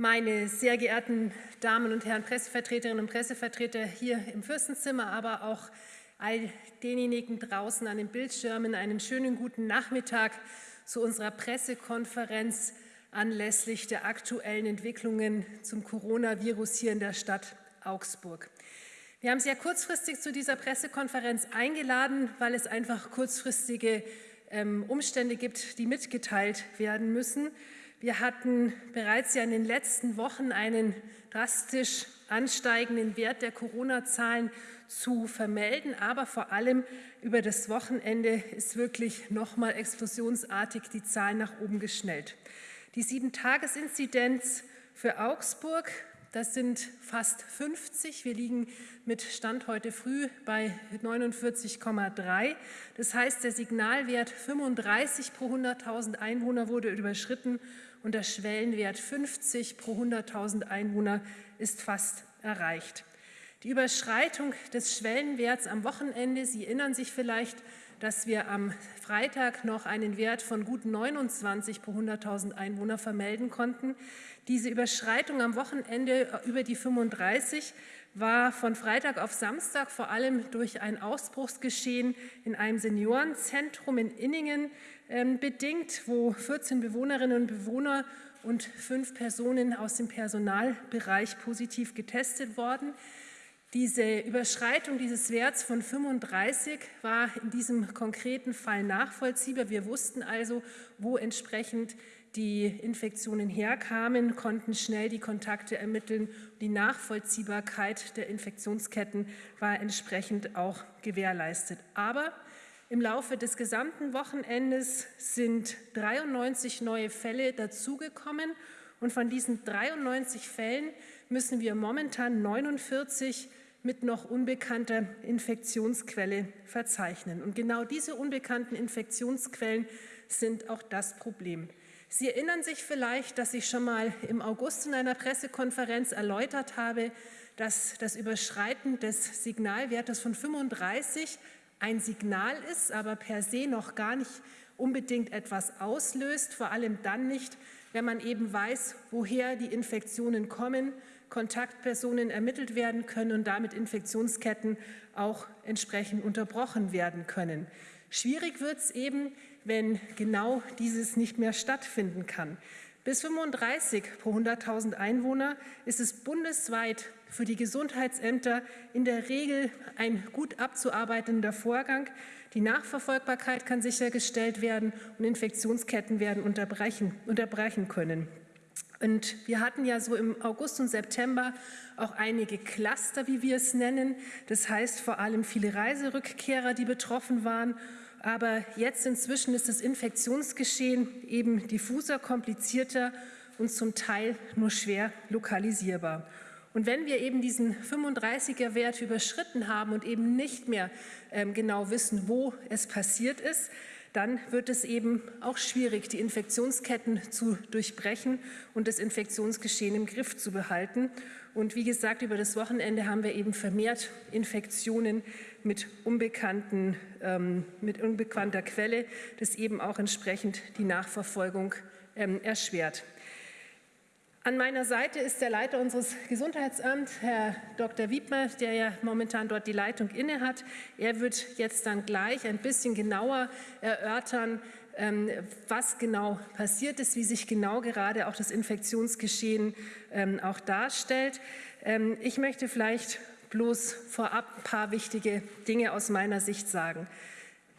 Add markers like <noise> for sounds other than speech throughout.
meine sehr geehrten Damen und Herren Pressevertreterinnen und Pressevertreter hier im Fürstenzimmer, aber auch all denjenigen draußen an den Bildschirmen einen schönen guten Nachmittag zu unserer Pressekonferenz anlässlich der aktuellen Entwicklungen zum Coronavirus hier in der Stadt Augsburg. Wir haben sehr kurzfristig zu dieser Pressekonferenz eingeladen, weil es einfach kurzfristige ähm, Umstände gibt, die mitgeteilt werden müssen. Wir hatten bereits ja in den letzten Wochen einen drastisch ansteigenden Wert der Corona-Zahlen zu vermelden, aber vor allem über das Wochenende ist wirklich noch mal explosionsartig die Zahlen nach oben geschnellt. Die Sieben-Tages-Inzidenz für Augsburg das sind fast 50. Wir liegen mit Stand heute früh bei 49,3. Das heißt, der Signalwert 35 pro 100.000 Einwohner wurde überschritten und der Schwellenwert 50 pro 100.000 Einwohner ist fast erreicht. Die Überschreitung des Schwellenwerts am Wochenende, Sie erinnern sich vielleicht, dass wir am Freitag noch einen Wert von gut 29 pro 100.000 Einwohner vermelden konnten. Diese Überschreitung am Wochenende über die 35 war von Freitag auf Samstag vor allem durch ein Ausbruchsgeschehen in einem Seniorenzentrum in Inningen ähm, bedingt, wo 14 Bewohnerinnen und Bewohner und fünf Personen aus dem Personalbereich positiv getestet wurden. Diese Überschreitung dieses Werts von 35 war in diesem konkreten Fall nachvollziehbar. Wir wussten also, wo entsprechend die Infektionen herkamen, konnten schnell die Kontakte ermitteln. Die Nachvollziehbarkeit der Infektionsketten war entsprechend auch gewährleistet. Aber im Laufe des gesamten Wochenendes sind 93 neue Fälle dazugekommen. Und von diesen 93 Fällen müssen wir momentan 49 mit noch unbekannter Infektionsquelle verzeichnen. Und genau diese unbekannten Infektionsquellen sind auch das Problem. Sie erinnern sich vielleicht, dass ich schon mal im August in einer Pressekonferenz erläutert habe, dass das Überschreiten des Signalwertes von 35 ein Signal ist, aber per se noch gar nicht unbedingt etwas auslöst, vor allem dann nicht, wenn man eben weiß, woher die Infektionen kommen, Kontaktpersonen ermittelt werden können und damit Infektionsketten auch entsprechend unterbrochen werden können. Schwierig wird es eben, wenn genau dieses nicht mehr stattfinden kann. Bis 35 pro 100.000 Einwohner ist es bundesweit für die Gesundheitsämter in der Regel ein gut abzuarbeitender Vorgang. Die Nachverfolgbarkeit kann sichergestellt werden und Infektionsketten werden unterbrechen, unterbrechen können. Und wir hatten ja so im August und September auch einige Cluster, wie wir es nennen. Das heißt vor allem viele Reiserückkehrer, die betroffen waren. Aber jetzt inzwischen ist das Infektionsgeschehen eben diffuser, komplizierter und zum Teil nur schwer lokalisierbar. Und wenn wir eben diesen 35er Wert überschritten haben und eben nicht mehr ähm, genau wissen, wo es passiert ist, dann wird es eben auch schwierig, die Infektionsketten zu durchbrechen und das Infektionsgeschehen im Griff zu behalten. Und wie gesagt, über das Wochenende haben wir eben vermehrt Infektionen mit, unbekannten, ähm, mit unbekannter Quelle, das eben auch entsprechend die Nachverfolgung ähm, erschwert. An meiner Seite ist der Leiter unseres Gesundheitsamts, Herr Dr. Wiedmer, der ja momentan dort die Leitung innehat. Er wird jetzt dann gleich ein bisschen genauer erörtern, ähm, was genau passiert ist, wie sich genau gerade auch das Infektionsgeschehen ähm, auch darstellt. Ähm, ich möchte vielleicht bloß vorab ein paar wichtige Dinge aus meiner Sicht sagen.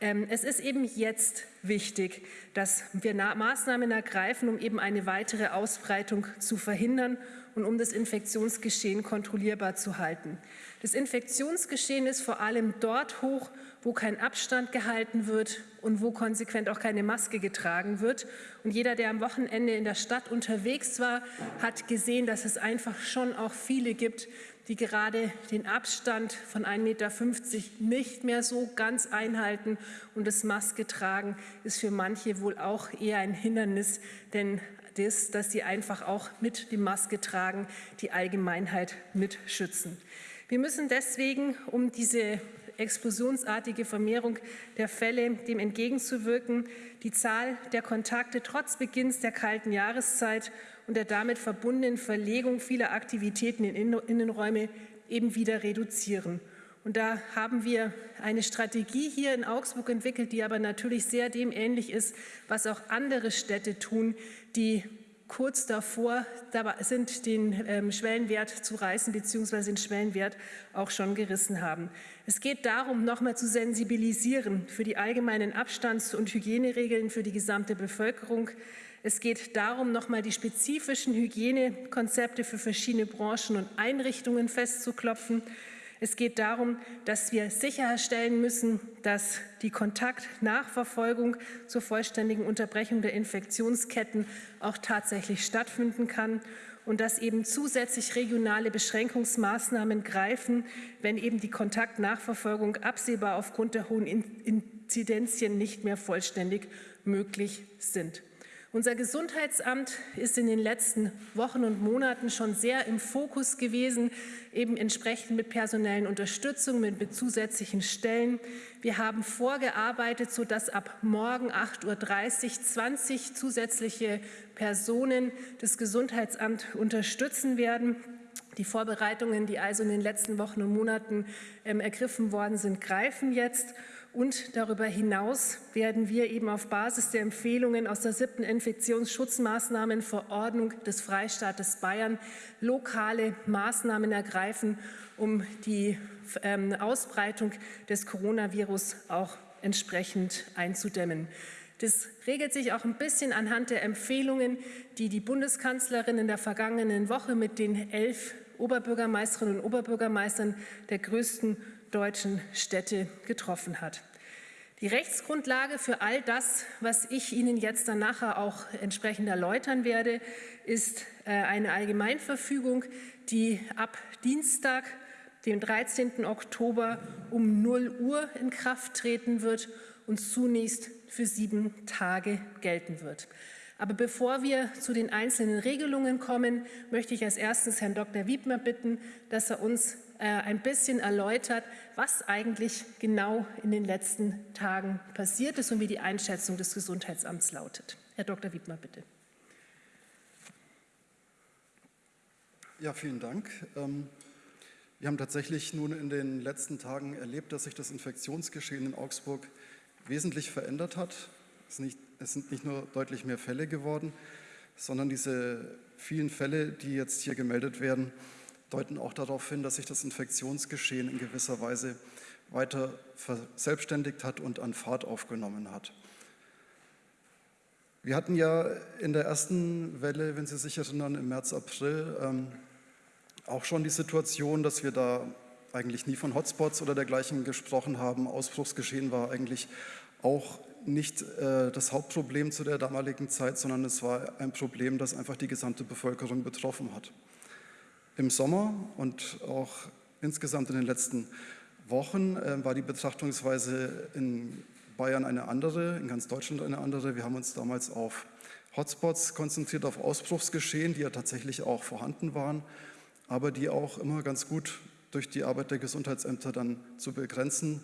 Ähm, es ist eben jetzt wichtig, dass wir Maßnahmen ergreifen, um eben eine weitere Ausbreitung zu verhindern und um das Infektionsgeschehen kontrollierbar zu halten. Das Infektionsgeschehen ist vor allem dort hoch, wo kein Abstand gehalten wird und wo konsequent auch keine Maske getragen wird. Und jeder, der am Wochenende in der Stadt unterwegs war, hat gesehen, dass es einfach schon auch viele gibt, die gerade den Abstand von 1,50 Meter nicht mehr so ganz einhalten. Und das Maske tragen ist für manche wohl auch eher ein Hindernis, denn das, dass sie einfach auch mit dem Maske tragen, die Allgemeinheit mitschützen. Wir müssen deswegen, um diese explosionsartige Vermehrung der Fälle dem entgegenzuwirken, die Zahl der Kontakte trotz Beginns der kalten Jahreszeit und der damit verbundenen Verlegung vieler Aktivitäten in Innenräume eben wieder reduzieren. Und da haben wir eine Strategie hier in Augsburg entwickelt, die aber natürlich sehr dem ähnlich ist, was auch andere Städte tun, die kurz davor sind, den ähm, Schwellenwert zu reißen bzw. den Schwellenwert auch schon gerissen haben. Es geht darum, noch mal zu sensibilisieren für die allgemeinen Abstands- und Hygieneregeln für die gesamte Bevölkerung. Es geht darum, noch mal die spezifischen Hygienekonzepte für verschiedene Branchen und Einrichtungen festzuklopfen. Es geht darum, dass wir sicherstellen müssen, dass die Kontaktnachverfolgung zur vollständigen Unterbrechung der Infektionsketten auch tatsächlich stattfinden kann und dass eben zusätzlich regionale Beschränkungsmaßnahmen greifen, wenn eben die Kontaktnachverfolgung absehbar aufgrund der hohen Inzidenzien nicht mehr vollständig möglich sind. Unser Gesundheitsamt ist in den letzten Wochen und Monaten schon sehr im Fokus gewesen, eben entsprechend mit personellen Unterstützung, mit zusätzlichen Stellen. Wir haben vorgearbeitet, sodass ab morgen 8.30 Uhr 20 zusätzliche Personen das Gesundheitsamt unterstützen werden. Die Vorbereitungen, die also in den letzten Wochen und Monaten ähm, ergriffen worden sind, greifen jetzt. Und darüber hinaus werden wir eben auf Basis der Empfehlungen aus der siebten Infektionsschutzmaßnahmenverordnung des Freistaates Bayern lokale Maßnahmen ergreifen, um die ähm, Ausbreitung des Coronavirus auch entsprechend einzudämmen. Das regelt sich auch ein bisschen anhand der Empfehlungen, die die Bundeskanzlerin in der vergangenen Woche mit den elf Oberbürgermeisterinnen und Oberbürgermeistern der größten deutschen Städte getroffen hat. Die Rechtsgrundlage für all das, was ich Ihnen jetzt dann nachher auch entsprechend erläutern werde, ist äh, eine Allgemeinverfügung, die ab Dienstag, dem 13. Oktober um 0 Uhr in Kraft treten wird und zunächst für sieben Tage gelten wird. Aber bevor wir zu den einzelnen Regelungen kommen, möchte ich als erstes Herrn Dr. Wiedmer bitten, dass er uns ein bisschen erläutert, was eigentlich genau in den letzten Tagen passiert ist und wie die Einschätzung des Gesundheitsamts lautet. Herr Dr. Wiedmer, bitte. Ja, vielen Dank. Ähm, wir haben tatsächlich nun in den letzten Tagen erlebt, dass sich das Infektionsgeschehen in Augsburg wesentlich verändert hat. Es sind nicht nur deutlich mehr Fälle geworden, sondern diese vielen Fälle, die jetzt hier gemeldet werden, deuten auch darauf hin, dass sich das Infektionsgeschehen in gewisser Weise weiter verselbstständigt hat und an Fahrt aufgenommen hat. Wir hatten ja in der ersten Welle, wenn Sie sich erinnern, im März, April ähm, auch schon die Situation, dass wir da eigentlich nie von Hotspots oder dergleichen gesprochen haben. Ausbruchsgeschehen war eigentlich auch nicht äh, das Hauptproblem zu der damaligen Zeit, sondern es war ein Problem, das einfach die gesamte Bevölkerung betroffen hat. Im Sommer und auch insgesamt in den letzten Wochen äh, war die Betrachtungsweise in Bayern eine andere, in ganz Deutschland eine andere. Wir haben uns damals auf Hotspots konzentriert, auf Ausbruchsgeschehen, die ja tatsächlich auch vorhanden waren, aber die auch immer ganz gut durch die Arbeit der Gesundheitsämter dann zu begrenzen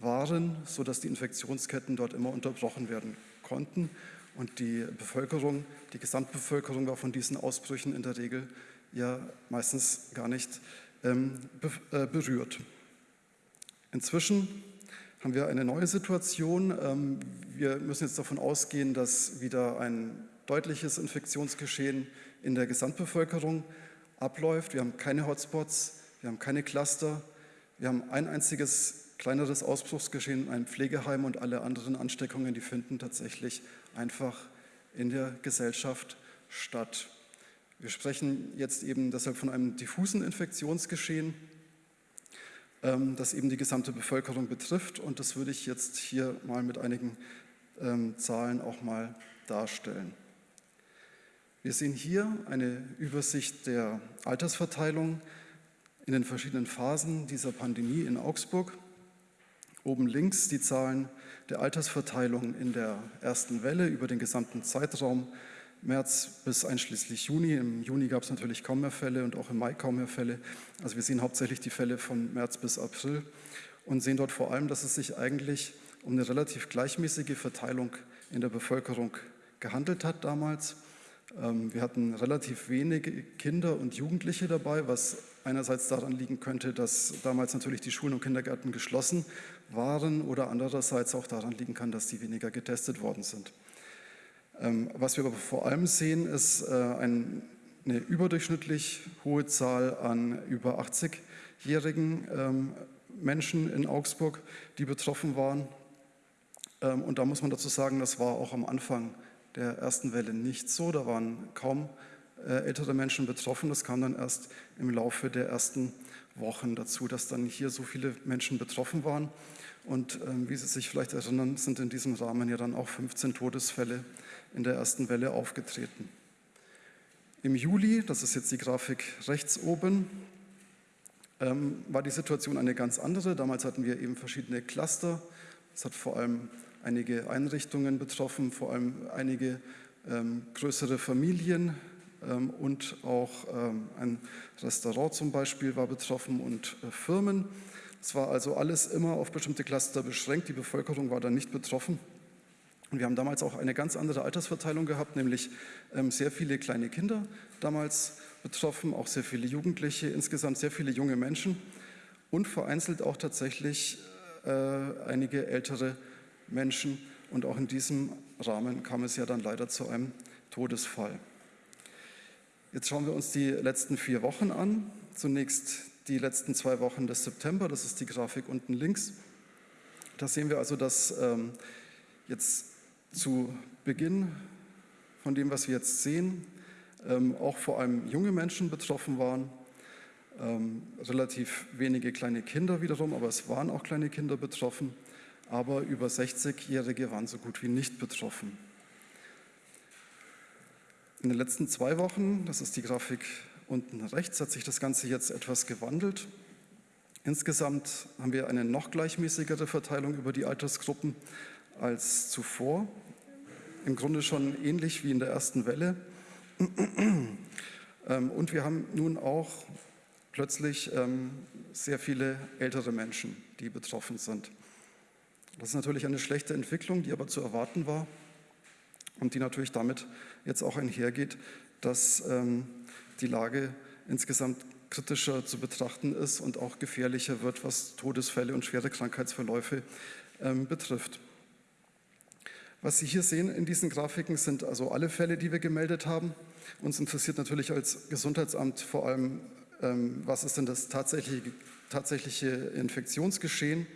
waren, sodass die Infektionsketten dort immer unterbrochen werden konnten. Und die Bevölkerung, die Gesamtbevölkerung war von diesen Ausbrüchen in der Regel ja meistens gar nicht ähm, äh, berührt. Inzwischen haben wir eine neue Situation. Ähm, wir müssen jetzt davon ausgehen, dass wieder ein deutliches Infektionsgeschehen in der Gesamtbevölkerung abläuft. Wir haben keine Hotspots, wir haben keine Cluster, wir haben ein einziges kleineres Ausbruchsgeschehen in einem Pflegeheim und alle anderen Ansteckungen, die finden tatsächlich einfach in der Gesellschaft statt. Wir sprechen jetzt eben deshalb von einem diffusen Infektionsgeschehen, ähm, das eben die gesamte Bevölkerung betrifft. Und das würde ich jetzt hier mal mit einigen ähm, Zahlen auch mal darstellen. Wir sehen hier eine Übersicht der Altersverteilung in den verschiedenen Phasen dieser Pandemie in Augsburg. Oben links die Zahlen der Altersverteilung in der ersten Welle über den gesamten Zeitraum März bis einschließlich Juni. Im Juni gab es natürlich kaum mehr Fälle und auch im Mai kaum mehr Fälle. Also wir sehen hauptsächlich die Fälle von März bis April. und sehen dort vor allem, dass es sich eigentlich um eine relativ gleichmäßige Verteilung in der Bevölkerung gehandelt hat damals. Ähm, wir hatten relativ wenige Kinder und Jugendliche dabei, was einerseits daran liegen könnte, dass damals natürlich die Schulen und Kindergärten geschlossen waren oder andererseits auch daran liegen kann, dass die weniger getestet worden sind. Ähm, was wir aber vor allem sehen, ist äh, eine überdurchschnittlich hohe Zahl an über 80-jährigen ähm, Menschen in Augsburg, die betroffen waren. Und da muss man dazu sagen, das war auch am Anfang der ersten Welle nicht so. Da waren kaum äh, ältere Menschen betroffen. Das kam dann erst im Laufe der ersten Wochen dazu, dass dann hier so viele Menschen betroffen waren. Und ähm, wie Sie sich vielleicht erinnern, sind in diesem Rahmen ja dann auch 15 Todesfälle in der ersten Welle aufgetreten. Im Juli, das ist jetzt die Grafik rechts oben, ähm, war die Situation eine ganz andere. Damals hatten wir eben verschiedene Cluster. Es hat vor allem einige Einrichtungen betroffen, vor allem einige ähm, größere Familien ähm, und auch ähm, ein Restaurant zum Beispiel war betroffen und äh, Firmen. Es war also alles immer auf bestimmte Cluster beschränkt. Die Bevölkerung war da nicht betroffen. Und wir haben damals auch eine ganz andere Altersverteilung gehabt, nämlich ähm, sehr viele kleine Kinder damals betroffen, auch sehr viele Jugendliche, insgesamt sehr viele junge Menschen und vereinzelt auch tatsächlich äh, einige ältere Menschen. Und auch in diesem Rahmen kam es ja dann leider zu einem Todesfall. Jetzt schauen wir uns die letzten vier Wochen an. Zunächst die letzten zwei Wochen des September, das ist die Grafik unten links. Da sehen wir also, dass ähm, jetzt zu Beginn von dem, was wir jetzt sehen, ähm, auch vor allem junge Menschen betroffen waren, ähm, relativ wenige kleine Kinder wiederum, aber es waren auch kleine Kinder betroffen aber über 60-Jährige waren so gut wie nicht betroffen. In den letzten zwei Wochen, das ist die Grafik unten rechts, hat sich das Ganze jetzt etwas gewandelt. Insgesamt haben wir eine noch gleichmäßigere Verteilung über die Altersgruppen als zuvor. Im Grunde schon ähnlich wie in der ersten Welle. <clears throat> Ähm, und wir haben nun auch plötzlich ähm, sehr viele ältere Menschen, die betroffen sind. Das ist natürlich eine schlechte Entwicklung, die aber zu erwarten war und die natürlich damit jetzt auch einhergeht, dass ähm, die Lage insgesamt kritischer zu betrachten ist und auch gefährlicher wird, was Todesfälle und schwere Krankheitsverläufe betrifft. Was Sie hier sehen in diesen Grafiken sind also alle Fälle, die wir gemeldet haben. Uns interessiert natürlich als Gesundheitsamt vor allem, ähm, was ist denn das tatsächliche, tatsächliche Infektionsgeschehen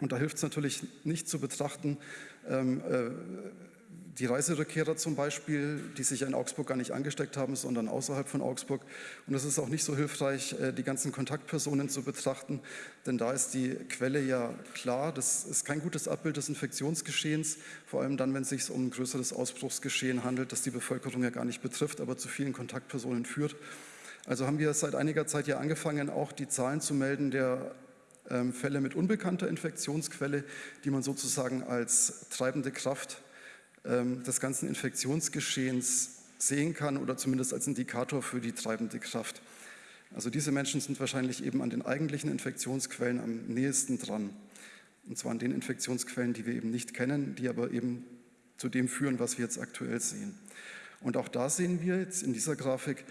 und da hilft es natürlich nicht zu betrachten, ähm, äh, die Reiserückkehrer zum Beispiel, die sich in Augsburg gar nicht angesteckt haben, sondern außerhalb von Augsburg. Und es ist auch nicht so hilfreich, äh, die ganzen Kontaktpersonen zu betrachten, denn da ist die Quelle ja klar. Das ist kein gutes Abbild des Infektionsgeschehens, vor allem dann, wenn es sich um ein größeres Ausbruchsgeschehen handelt, das die Bevölkerung ja gar nicht betrifft, aber zu vielen Kontaktpersonen führt. Also haben wir seit einiger Zeit ja angefangen, auch die Zahlen zu melden der ähm, Fälle mit unbekannter Infektionsquelle, die man sozusagen als treibende Kraft ähm, des ganzen Infektionsgeschehens sehen kann oder zumindest als Indikator für die treibende Kraft. Also diese Menschen sind wahrscheinlich eben an den eigentlichen Infektionsquellen am nächsten dran. Und zwar an den Infektionsquellen, die wir eben nicht kennen, die aber eben zu dem führen, was wir jetzt aktuell sehen. Und auch da sehen wir jetzt in dieser Grafik,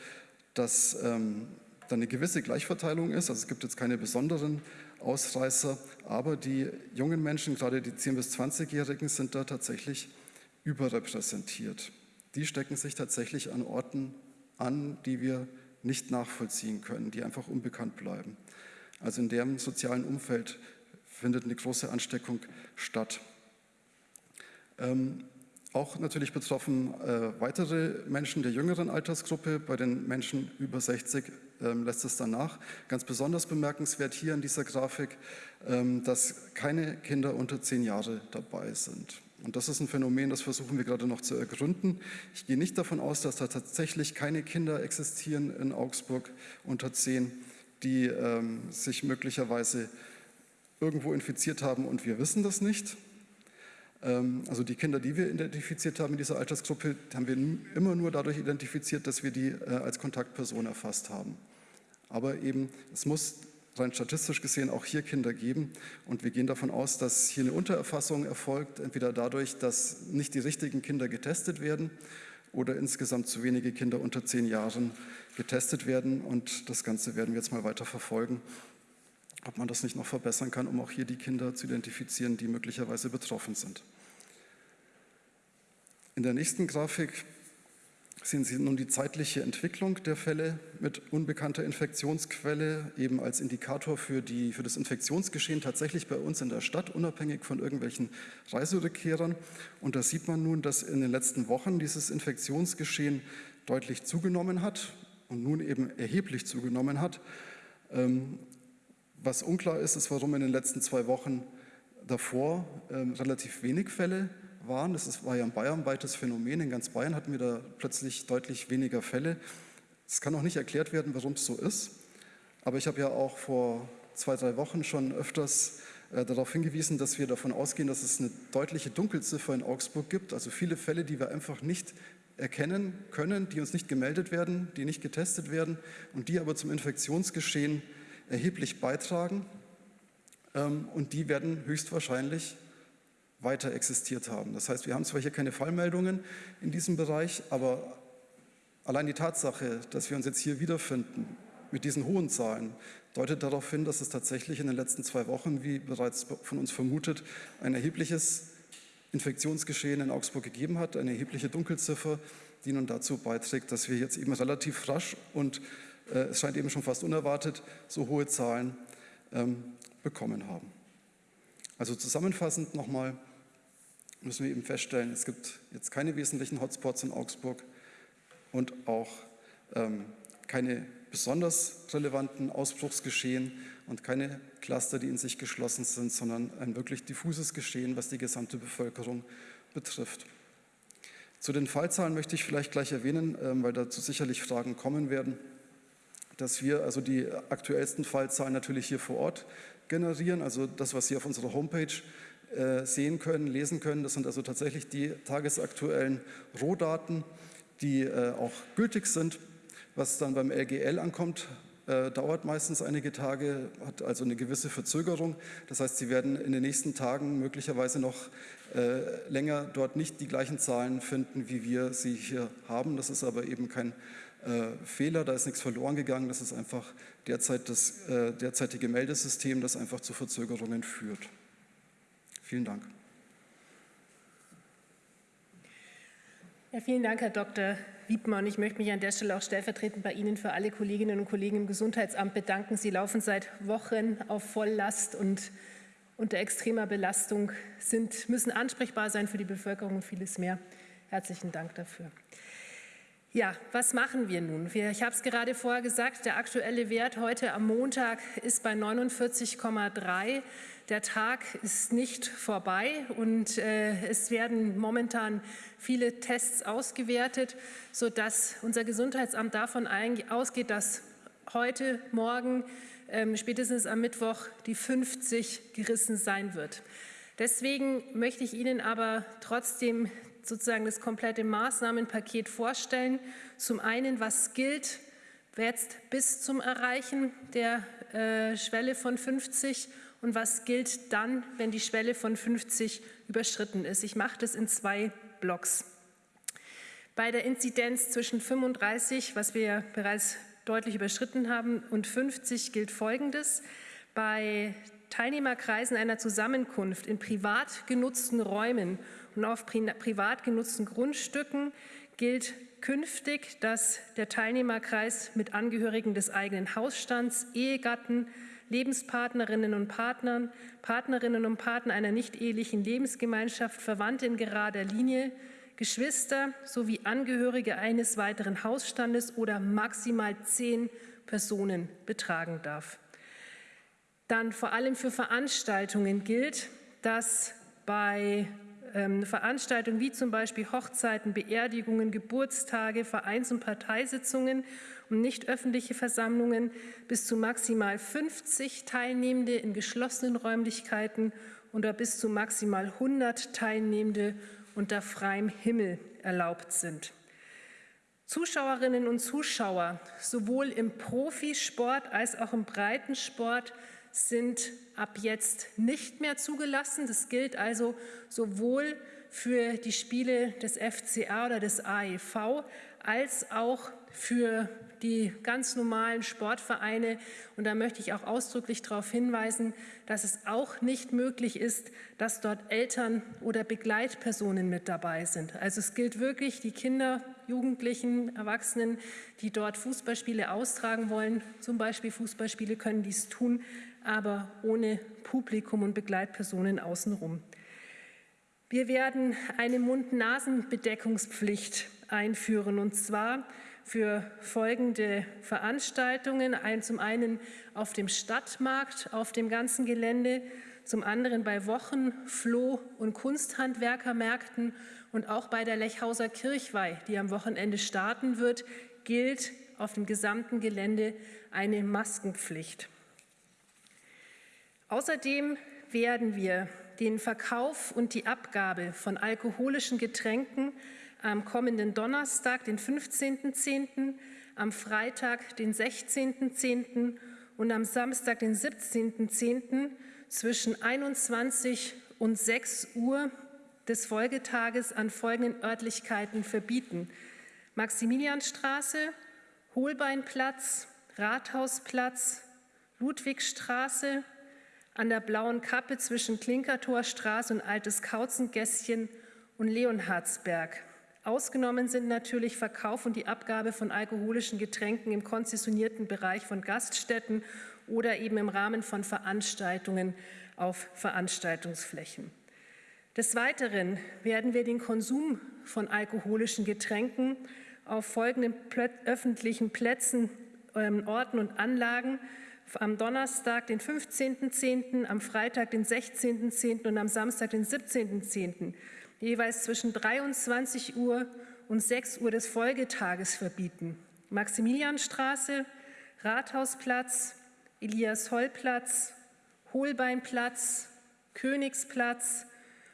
dass ähm, da eine gewisse Gleichverteilung ist. Also es gibt jetzt keine besonderen Ausreißer, aber die jungen Menschen, gerade die 10- bis 20-Jährigen, sind da tatsächlich überrepräsentiert. Die stecken sich tatsächlich an Orten an, die wir nicht nachvollziehen können, die einfach unbekannt bleiben. Also in deren sozialen Umfeld findet eine große Ansteckung statt. Ähm, auch natürlich betroffen äh, weitere Menschen der jüngeren Altersgruppe. Bei den Menschen über 60 ähm, lässt es danach. Ganz besonders bemerkenswert hier in dieser Grafik, ähm, dass keine Kinder unter zehn Jahre dabei sind. Und das ist ein Phänomen, das versuchen wir gerade noch zu ergründen. Ich gehe nicht davon aus, dass da tatsächlich keine Kinder existieren in Augsburg unter zehn, die ähm, sich möglicherweise irgendwo infiziert haben und wir wissen das nicht. Ähm, also die Kinder, die wir identifiziert haben in dieser Altersgruppe, haben wir immer nur dadurch identifiziert, dass wir die äh, als Kontaktperson erfasst haben. Aber eben, es muss rein statistisch gesehen auch hier Kinder geben. Und wir gehen davon aus, dass hier eine Untererfassung erfolgt, entweder dadurch, dass nicht die richtigen Kinder getestet werden oder insgesamt zu wenige Kinder unter zehn Jahren getestet werden. Und das Ganze werden wir jetzt mal weiter verfolgen, ob man das nicht noch verbessern kann, um auch hier die Kinder zu identifizieren, die möglicherweise betroffen sind. In der nächsten Grafik sehen Sie nun die zeitliche Entwicklung der Fälle mit unbekannter Infektionsquelle eben als Indikator für, die, für das Infektionsgeschehen tatsächlich bei uns in der Stadt, unabhängig von irgendwelchen Reiserückkehrern. Und da sieht man nun, dass in den letzten Wochen dieses Infektionsgeschehen deutlich zugenommen hat und nun eben erheblich zugenommen hat. Ähm, was unklar ist, ist, warum in den letzten zwei Wochen davor ähm, relativ wenig Fälle waren. Das war ja ein bayernweites Phänomen. In ganz Bayern hatten wir da plötzlich deutlich weniger Fälle. Es kann auch nicht erklärt werden, warum es so ist. Aber ich habe ja auch vor zwei, drei Wochen schon öfters äh, darauf hingewiesen, dass wir davon ausgehen, dass es eine deutliche Dunkelziffer in Augsburg gibt. Also viele Fälle, die wir einfach nicht erkennen können, die uns nicht gemeldet werden, die nicht getestet werden und die aber zum Infektionsgeschehen erheblich beitragen. Ähm, und die werden höchstwahrscheinlich weiter existiert haben. Das heißt, wir haben zwar hier keine Fallmeldungen in diesem Bereich, aber allein die Tatsache, dass wir uns jetzt hier wiederfinden mit diesen hohen Zahlen, deutet darauf hin, dass es tatsächlich in den letzten zwei Wochen, wie bereits von uns vermutet, ein erhebliches Infektionsgeschehen in Augsburg gegeben hat, eine erhebliche Dunkelziffer, die nun dazu beiträgt, dass wir jetzt eben relativ rasch und äh, es scheint eben schon fast unerwartet so hohe Zahlen ähm, bekommen haben. Also zusammenfassend nochmal, müssen wir eben feststellen, es gibt jetzt keine wesentlichen Hotspots in Augsburg und auch ähm, keine besonders relevanten Ausbruchsgeschehen und keine Cluster, die in sich geschlossen sind, sondern ein wirklich diffuses Geschehen, was die gesamte Bevölkerung betrifft. Zu den Fallzahlen möchte ich vielleicht gleich erwähnen, ähm, weil dazu sicherlich Fragen kommen werden, dass wir also die aktuellsten Fallzahlen natürlich hier vor Ort generieren, also das, was Sie auf unserer Homepage sehen können, lesen können. Das sind also tatsächlich die tagesaktuellen Rohdaten, die äh, auch gültig sind. Was dann beim LGL ankommt, äh, dauert meistens einige Tage, hat also eine gewisse Verzögerung. Das heißt, Sie werden in den nächsten Tagen möglicherweise noch länger dort nicht die gleichen Zahlen finden, wie wir sie hier haben. Das ist aber eben kein Fehler, da ist nichts verloren gegangen. Das ist einfach derzeit das derzeitige Meldesystem, das einfach zu Verzögerungen führt. Vielen Dank. Ja, vielen Dank, Herr Dr. Wiedmann. Ich möchte mich an der Stelle auch stellvertretend bei Ihnen für alle Kolleginnen und Kollegen im Gesundheitsamt bedanken. Sie laufen seit Wochen auf Volllast und unter extremer Belastung, sind, müssen ansprechbar sein für die Bevölkerung und vieles mehr. Herzlichen Dank dafür. Ja, was machen wir nun? Ich habe es gerade vorher gesagt, der aktuelle Wert heute am Montag ist bei 49,3. Der Tag ist nicht vorbei und äh, es werden momentan viele Tests ausgewertet, sodass unser Gesundheitsamt davon ausgeht, dass heute, morgen, ähm, spätestens am Mittwoch die 50 gerissen sein wird. Deswegen möchte ich Ihnen aber trotzdem sozusagen das komplette Maßnahmenpaket vorstellen. Zum einen, was gilt jetzt bis zum Erreichen der äh, Schwelle von 50 und was gilt dann, wenn die Schwelle von 50 überschritten ist. Ich mache das in zwei Blocks. Bei der Inzidenz zwischen 35, was wir bereits deutlich überschritten haben, und 50 gilt Folgendes. Bei Teilnehmerkreisen einer Zusammenkunft in privat genutzten Räumen und auf privat genutzten Grundstücken gilt künftig, dass der Teilnehmerkreis mit Angehörigen des eigenen Hausstands, Ehegatten, Lebenspartnerinnen und Partnern, Partnerinnen und Partner einer nicht-ehelichen Lebensgemeinschaft, Verwandte in gerader Linie, Geschwister sowie Angehörige eines weiteren Hausstandes oder maximal zehn Personen betragen darf. Dann vor allem für Veranstaltungen gilt, dass bei ähm, Veranstaltungen wie zum Beispiel Hochzeiten, Beerdigungen, Geburtstage, Vereins- und Parteisitzungen und nicht öffentliche Versammlungen bis zu maximal 50 Teilnehmende in geschlossenen Räumlichkeiten oder bis zu maximal 100 Teilnehmende unter freiem Himmel erlaubt sind. Zuschauerinnen und Zuschauer sowohl im Profisport als auch im Breitensport sind ab jetzt nicht mehr zugelassen. Das gilt also sowohl für die Spiele des FCA oder des AEV als auch für die ganz normalen Sportvereine. Und da möchte ich auch ausdrücklich darauf hinweisen, dass es auch nicht möglich ist, dass dort Eltern oder Begleitpersonen mit dabei sind. Also es gilt wirklich, die Kinder, Jugendlichen, Erwachsenen, die dort Fußballspiele austragen wollen, zum Beispiel Fußballspiele, können dies tun, aber ohne Publikum und Begleitpersonen außenrum. Wir werden eine Mund-Nasen-Bedeckungspflicht einführen, und zwar für folgende Veranstaltungen. Ein, zum einen auf dem Stadtmarkt, auf dem ganzen Gelände, zum anderen bei Wochen-, Floh- und Kunsthandwerkermärkten und auch bei der Lechhauser Kirchweih, die am Wochenende starten wird, gilt auf dem gesamten Gelände eine Maskenpflicht. Außerdem werden wir den Verkauf und die Abgabe von alkoholischen Getränken am kommenden Donnerstag, den 15.10., am Freitag, den 16.10. und am Samstag, den 17.10. zwischen 21 und 6 Uhr des Folgetages an folgenden Örtlichkeiten verbieten. Maximilianstraße, Holbeinplatz, Rathausplatz, Ludwigstraße, an der Blauen Kappe zwischen Klinkertorstraße und Altes Kauzengässchen und Leonhardsberg. Ausgenommen sind natürlich Verkauf und die Abgabe von alkoholischen Getränken im konzessionierten Bereich von Gaststätten oder eben im Rahmen von Veranstaltungen auf Veranstaltungsflächen. Des Weiteren werden wir den Konsum von alkoholischen Getränken auf folgenden öffentlichen Plätzen, ähm, Orten und Anlagen am Donnerstag, den 15.10., am Freitag, den 16.10. und am Samstag, den 17.10 jeweils zwischen 23 Uhr und 6 Uhr des Folgetages verbieten. Maximilianstraße, Rathausplatz, Elias-Holl-Platz, Holbeinplatz, Königsplatz,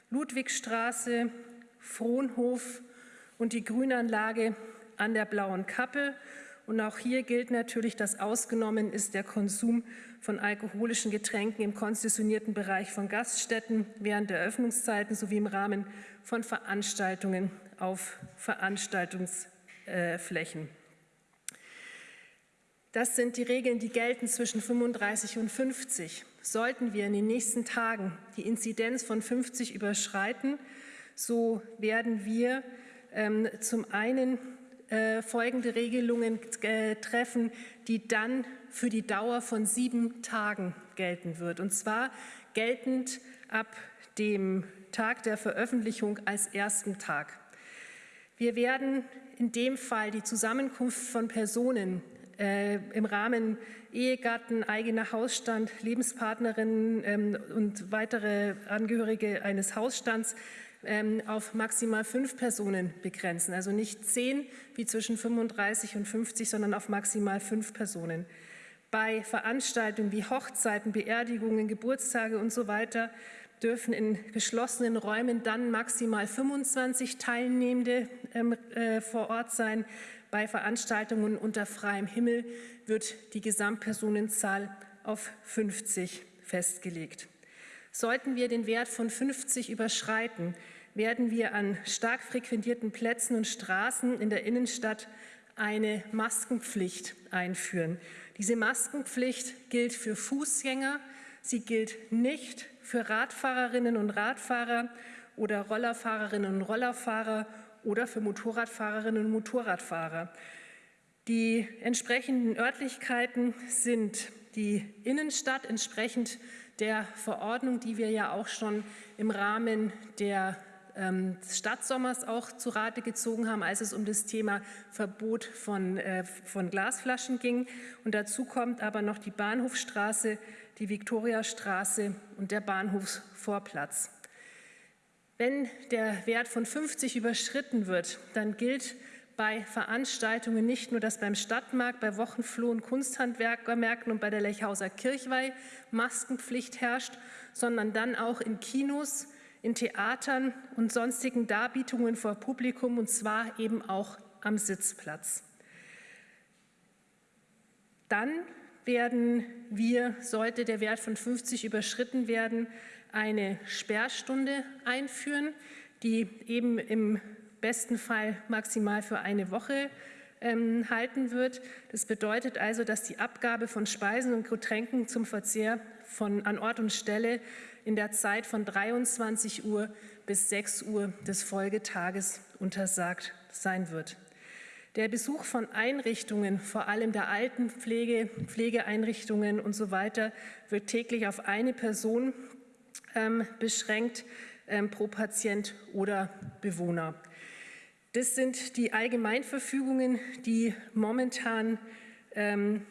Ludwigstraße, Frohnhof und die Grünanlage an der Blauen Kappe. Und auch hier gilt natürlich, dass ausgenommen ist der Konsum von alkoholischen Getränken im konzessionierten Bereich von Gaststätten während der Öffnungszeiten sowie im Rahmen von Veranstaltungen auf Veranstaltungsflächen. Das sind die Regeln, die gelten zwischen 35 und 50. Sollten wir in den nächsten Tagen die Inzidenz von 50 überschreiten, so werden wir ähm, zum einen äh, folgende Regelungen äh, treffen, die dann für die Dauer von sieben Tagen gelten wird. Und zwar geltend ab dem Tag der Veröffentlichung als ersten Tag. Wir werden in dem Fall die Zusammenkunft von Personen äh, im Rahmen Ehegatten, eigener Hausstand, Lebenspartnerinnen ähm, und weitere Angehörige eines Hausstands ähm, auf maximal fünf Personen begrenzen. Also nicht zehn wie zwischen 35 und 50, sondern auf maximal fünf Personen. Bei Veranstaltungen wie Hochzeiten, Beerdigungen, Geburtstage und so weiter dürfen in geschlossenen Räumen dann maximal 25 Teilnehmende ähm, äh, vor Ort sein. Bei Veranstaltungen unter freiem Himmel wird die Gesamtpersonenzahl auf 50 festgelegt. Sollten wir den Wert von 50 überschreiten, werden wir an stark frequentierten Plätzen und Straßen in der Innenstadt eine Maskenpflicht einführen. Diese Maskenpflicht gilt für Fußgänger, sie gilt nicht für Radfahrerinnen und Radfahrer oder Rollerfahrerinnen und Rollerfahrer oder für Motorradfahrerinnen und Motorradfahrer. Die entsprechenden Örtlichkeiten sind die Innenstadt entsprechend der Verordnung, die wir ja auch schon im Rahmen der ähm, Stadtsommers auch zu Rate gezogen haben, als es um das Thema Verbot von, äh, von Glasflaschen ging. Und dazu kommt aber noch die Bahnhofstraße, die Viktoriastraße und der Bahnhofsvorplatz. Wenn der Wert von 50 überschritten wird, dann gilt bei Veranstaltungen nicht nur, dass beim Stadtmarkt, bei Wochenfloh- und Kunsthandwerkermärkten und bei der Lechhauser Kirchweih Maskenpflicht herrscht, sondern dann auch in Kinos, in Theatern und sonstigen Darbietungen vor Publikum und zwar eben auch am Sitzplatz. Dann werden wir, sollte der Wert von 50 überschritten werden, eine Sperrstunde einführen, die eben im besten Fall maximal für eine Woche ähm, halten wird. Das bedeutet also, dass die Abgabe von Speisen und Getränken zum Verzehr von, an Ort und Stelle in der Zeit von 23 Uhr bis 6 Uhr des Folgetages untersagt sein wird. Der Besuch von Einrichtungen, vor allem der Altenpflege, Pflegeeinrichtungen und so weiter, wird täglich auf eine Person ähm, beschränkt ähm, pro Patient oder Bewohner. Das sind die Allgemeinverfügungen, die momentan ähm,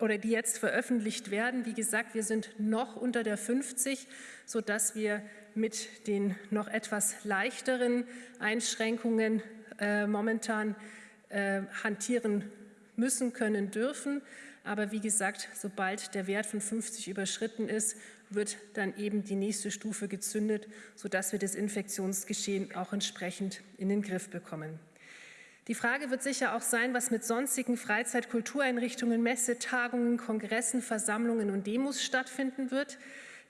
oder die jetzt veröffentlicht werden. Wie gesagt, wir sind noch unter der 50, sodass wir mit den noch etwas leichteren Einschränkungen äh, momentan äh, hantieren müssen, können, dürfen. Aber wie gesagt, sobald der Wert von 50 überschritten ist, wird dann eben die nächste Stufe gezündet, sodass wir das Infektionsgeschehen auch entsprechend in den Griff bekommen. Die Frage wird sicher auch sein, was mit sonstigen Freizeit-Kultureinrichtungen, Messe, Tagungen, Kongressen, Versammlungen und Demos stattfinden wird.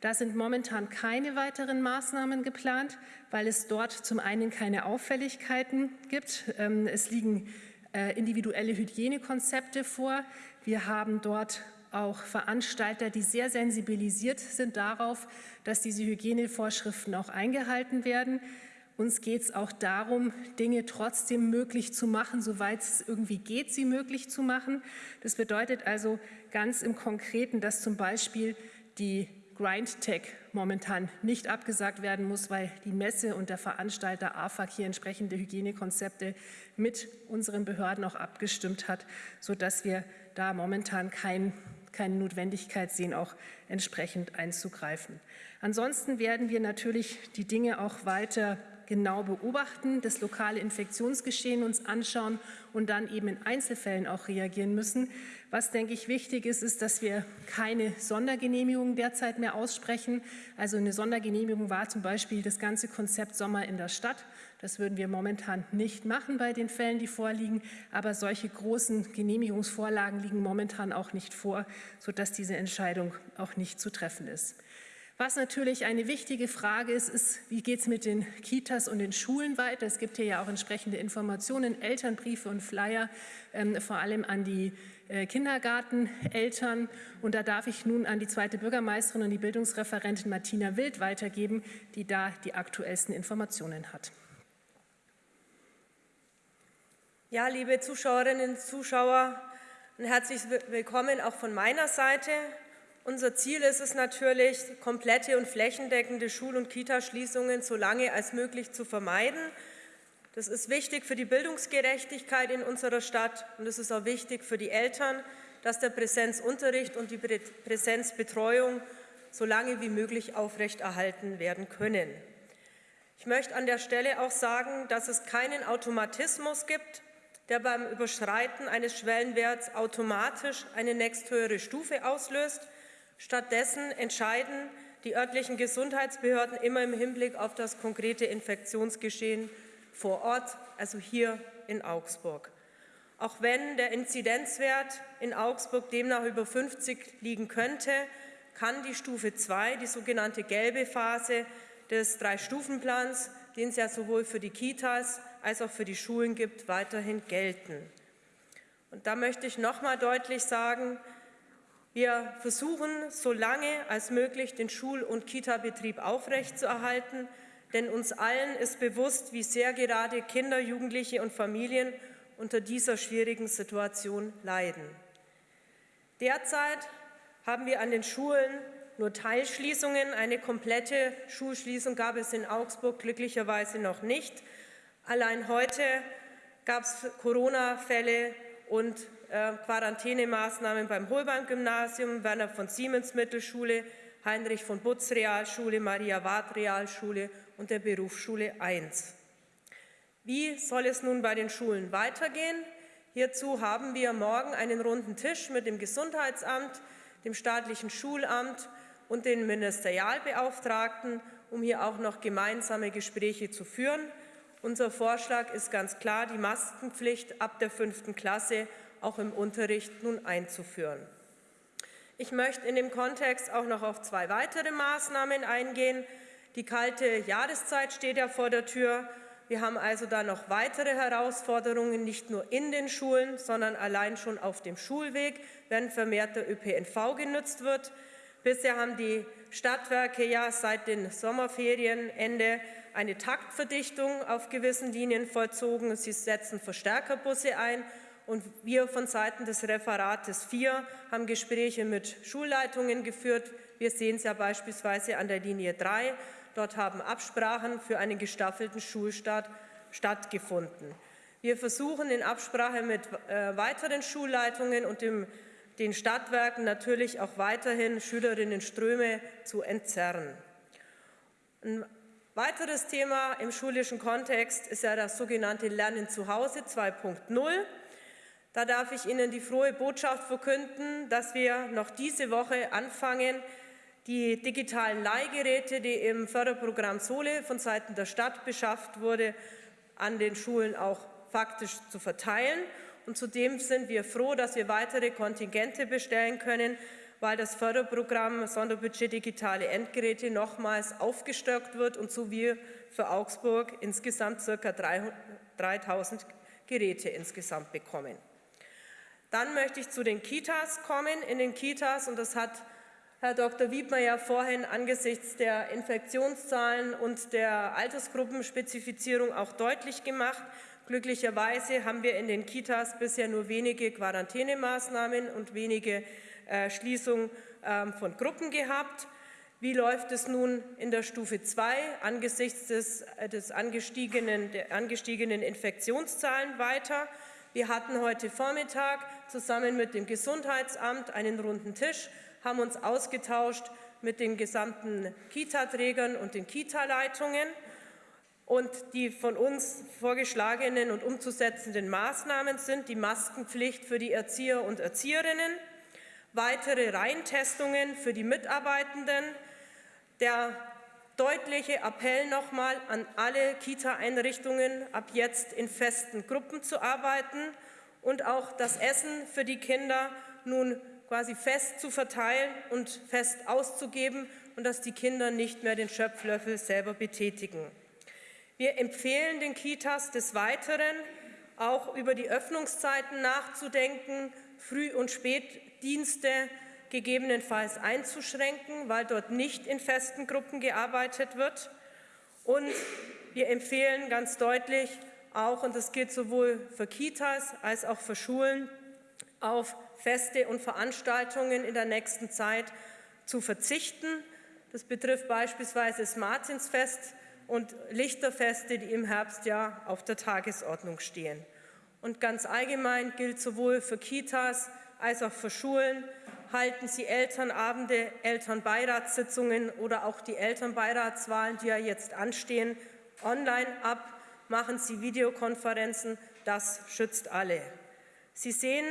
Da sind momentan keine weiteren Maßnahmen geplant, weil es dort zum einen keine Auffälligkeiten gibt. Ähm, es liegen äh, individuelle Hygienekonzepte vor. Wir haben dort auch Veranstalter, die sehr sensibilisiert sind darauf, dass diese Hygienevorschriften auch eingehalten werden. Uns geht es auch darum, Dinge trotzdem möglich zu machen, soweit es irgendwie geht, sie möglich zu machen. Das bedeutet also ganz im Konkreten, dass zum Beispiel die GrindTech momentan nicht abgesagt werden muss, weil die Messe und der Veranstalter AFAG hier entsprechende Hygienekonzepte mit unseren Behörden auch abgestimmt hat, sodass wir da momentan kein, keine Notwendigkeit sehen, auch entsprechend einzugreifen. Ansonsten werden wir natürlich die Dinge auch weiter genau beobachten, das lokale Infektionsgeschehen uns anschauen und dann eben in Einzelfällen auch reagieren müssen. Was, denke ich, wichtig ist, ist, dass wir keine Sondergenehmigung derzeit mehr aussprechen. Also eine Sondergenehmigung war zum Beispiel das ganze Konzept Sommer in der Stadt. Das würden wir momentan nicht machen bei den Fällen, die vorliegen. Aber solche großen Genehmigungsvorlagen liegen momentan auch nicht vor, sodass diese Entscheidung auch nicht zu treffen ist. Was natürlich eine wichtige Frage ist, ist, wie geht es mit den Kitas und den Schulen weiter? Es gibt hier ja auch entsprechende Informationen, Elternbriefe und Flyer, ähm, vor allem an die äh, Kindergarteneltern. Und da darf ich nun an die zweite Bürgermeisterin und die Bildungsreferentin Martina Wild weitergeben, die da die aktuellsten Informationen hat. Ja, liebe Zuschauerinnen und Zuschauer, ein herzliches Willkommen auch von meiner Seite. Unser Ziel ist es natürlich, komplette und flächendeckende Schul- und Kitaschließungen so lange als möglich zu vermeiden. Das ist wichtig für die Bildungsgerechtigkeit in unserer Stadt und es ist auch wichtig für die Eltern, dass der Präsenzunterricht und die Präsenzbetreuung so lange wie möglich aufrechterhalten werden können. Ich möchte an der Stelle auch sagen, dass es keinen Automatismus gibt, der beim Überschreiten eines Schwellenwerts automatisch eine nächsthöhere Stufe auslöst. Stattdessen entscheiden die örtlichen Gesundheitsbehörden immer im Hinblick auf das konkrete Infektionsgeschehen vor Ort, also hier in Augsburg. Auch wenn der Inzidenzwert in Augsburg demnach über 50 liegen könnte, kann die Stufe 2, die sogenannte gelbe Phase des Drei-Stufen-Plans, den es ja sowohl für die Kitas als auch für die Schulen gibt, weiterhin gelten. Und da möchte ich noch mal deutlich sagen, wir versuchen, so lange als möglich den Schul- und Kita-Betrieb aufrechtzuerhalten, denn uns allen ist bewusst, wie sehr gerade Kinder, Jugendliche und Familien unter dieser schwierigen Situation leiden. Derzeit haben wir an den Schulen nur Teilschließungen. Eine komplette Schulschließung gab es in Augsburg glücklicherweise noch nicht. Allein heute gab es Corona-Fälle und äh, Quarantänemaßnahmen beim Holbein-Gymnasium, Werner von Siemens Mittelschule, Heinrich von Butz Realschule, Maria Ward Realschule und der Berufsschule 1. Wie soll es nun bei den Schulen weitergehen? Hierzu haben wir morgen einen runden Tisch mit dem Gesundheitsamt, dem staatlichen Schulamt und den Ministerialbeauftragten, um hier auch noch gemeinsame Gespräche zu führen. Unser Vorschlag ist ganz klar, die Maskenpflicht ab der fünften Klasse auch im Unterricht nun einzuführen. Ich möchte in dem Kontext auch noch auf zwei weitere Maßnahmen eingehen. Die kalte Jahreszeit steht ja vor der Tür. Wir haben also da noch weitere Herausforderungen, nicht nur in den Schulen, sondern allein schon auf dem Schulweg, wenn vermehrt der ÖPNV genutzt wird. Bisher haben die Stadtwerke ja seit den Sommerferienende eine Taktverdichtung auf gewissen Linien vollzogen. Sie setzen Verstärkerbusse ein und wir von Seiten des Referates 4 haben Gespräche mit Schulleitungen geführt. Wir sehen es ja beispielsweise an der Linie 3. Dort haben Absprachen für einen gestaffelten Schulstart stattgefunden. Wir versuchen in Absprache mit äh, weiteren Schulleitungen und dem, den Stadtwerken natürlich auch weiterhin Schülerinnenströme zu entzerren. Ein weiteres Thema im schulischen Kontext ist ja das sogenannte Lernen zu Hause 2.0. Da darf ich Ihnen die frohe Botschaft verkünden, dass wir noch diese Woche anfangen, die digitalen Leihgeräte, die im Förderprogramm Sole von Seiten der Stadt beschafft wurde, an den Schulen auch faktisch zu verteilen. Und zudem sind wir froh, dass wir weitere Kontingente bestellen können, weil das Förderprogramm Sonderbudget Digitale Endgeräte nochmals aufgestockt wird und so wir für Augsburg insgesamt ca. 3000 Geräte insgesamt bekommen. Dann möchte ich zu den Kitas kommen. In den Kitas, und das hat Herr Dr. Wiedmer ja vorhin angesichts der Infektionszahlen und der Altersgruppenspezifizierung auch deutlich gemacht. Glücklicherweise haben wir in den Kitas bisher nur wenige Quarantänemaßnahmen und wenige äh, Schließungen äh, von Gruppen gehabt. Wie läuft es nun in der Stufe 2 angesichts des, äh, des angestiegenen, der angestiegenen Infektionszahlen weiter? Wir hatten heute Vormittag zusammen mit dem Gesundheitsamt einen runden Tisch haben uns ausgetauscht mit den gesamten Kita-Trägern und den Kita-Leitungen. Und die von uns vorgeschlagenen und umzusetzenden Maßnahmen sind die Maskenpflicht für die Erzieher und Erzieherinnen, weitere Reintestungen für die Mitarbeitenden, der deutliche Appell nochmal an alle Kita-Einrichtungen, ab jetzt in festen Gruppen zu arbeiten und auch das Essen für die Kinder nun quasi fest zu verteilen und fest auszugeben und dass die Kinder nicht mehr den Schöpflöffel selber betätigen. Wir empfehlen den Kitas des Weiteren, auch über die Öffnungszeiten nachzudenken, Früh- und Spätdienste gegebenenfalls einzuschränken, weil dort nicht in festen Gruppen gearbeitet wird. Und wir empfehlen ganz deutlich auch, und das gilt sowohl für Kitas als auch für Schulen, auf Feste und Veranstaltungen in der nächsten Zeit zu verzichten. Das betrifft beispielsweise das Martinsfest und Lichterfeste, die im Herbst ja auf der Tagesordnung stehen. Und ganz allgemein gilt sowohl für Kitas als auch für Schulen, halten Sie Elternabende, Elternbeiratssitzungen oder auch die Elternbeiratswahlen, die ja jetzt anstehen, online ab, machen Sie Videokonferenzen, das schützt alle. Sie sehen,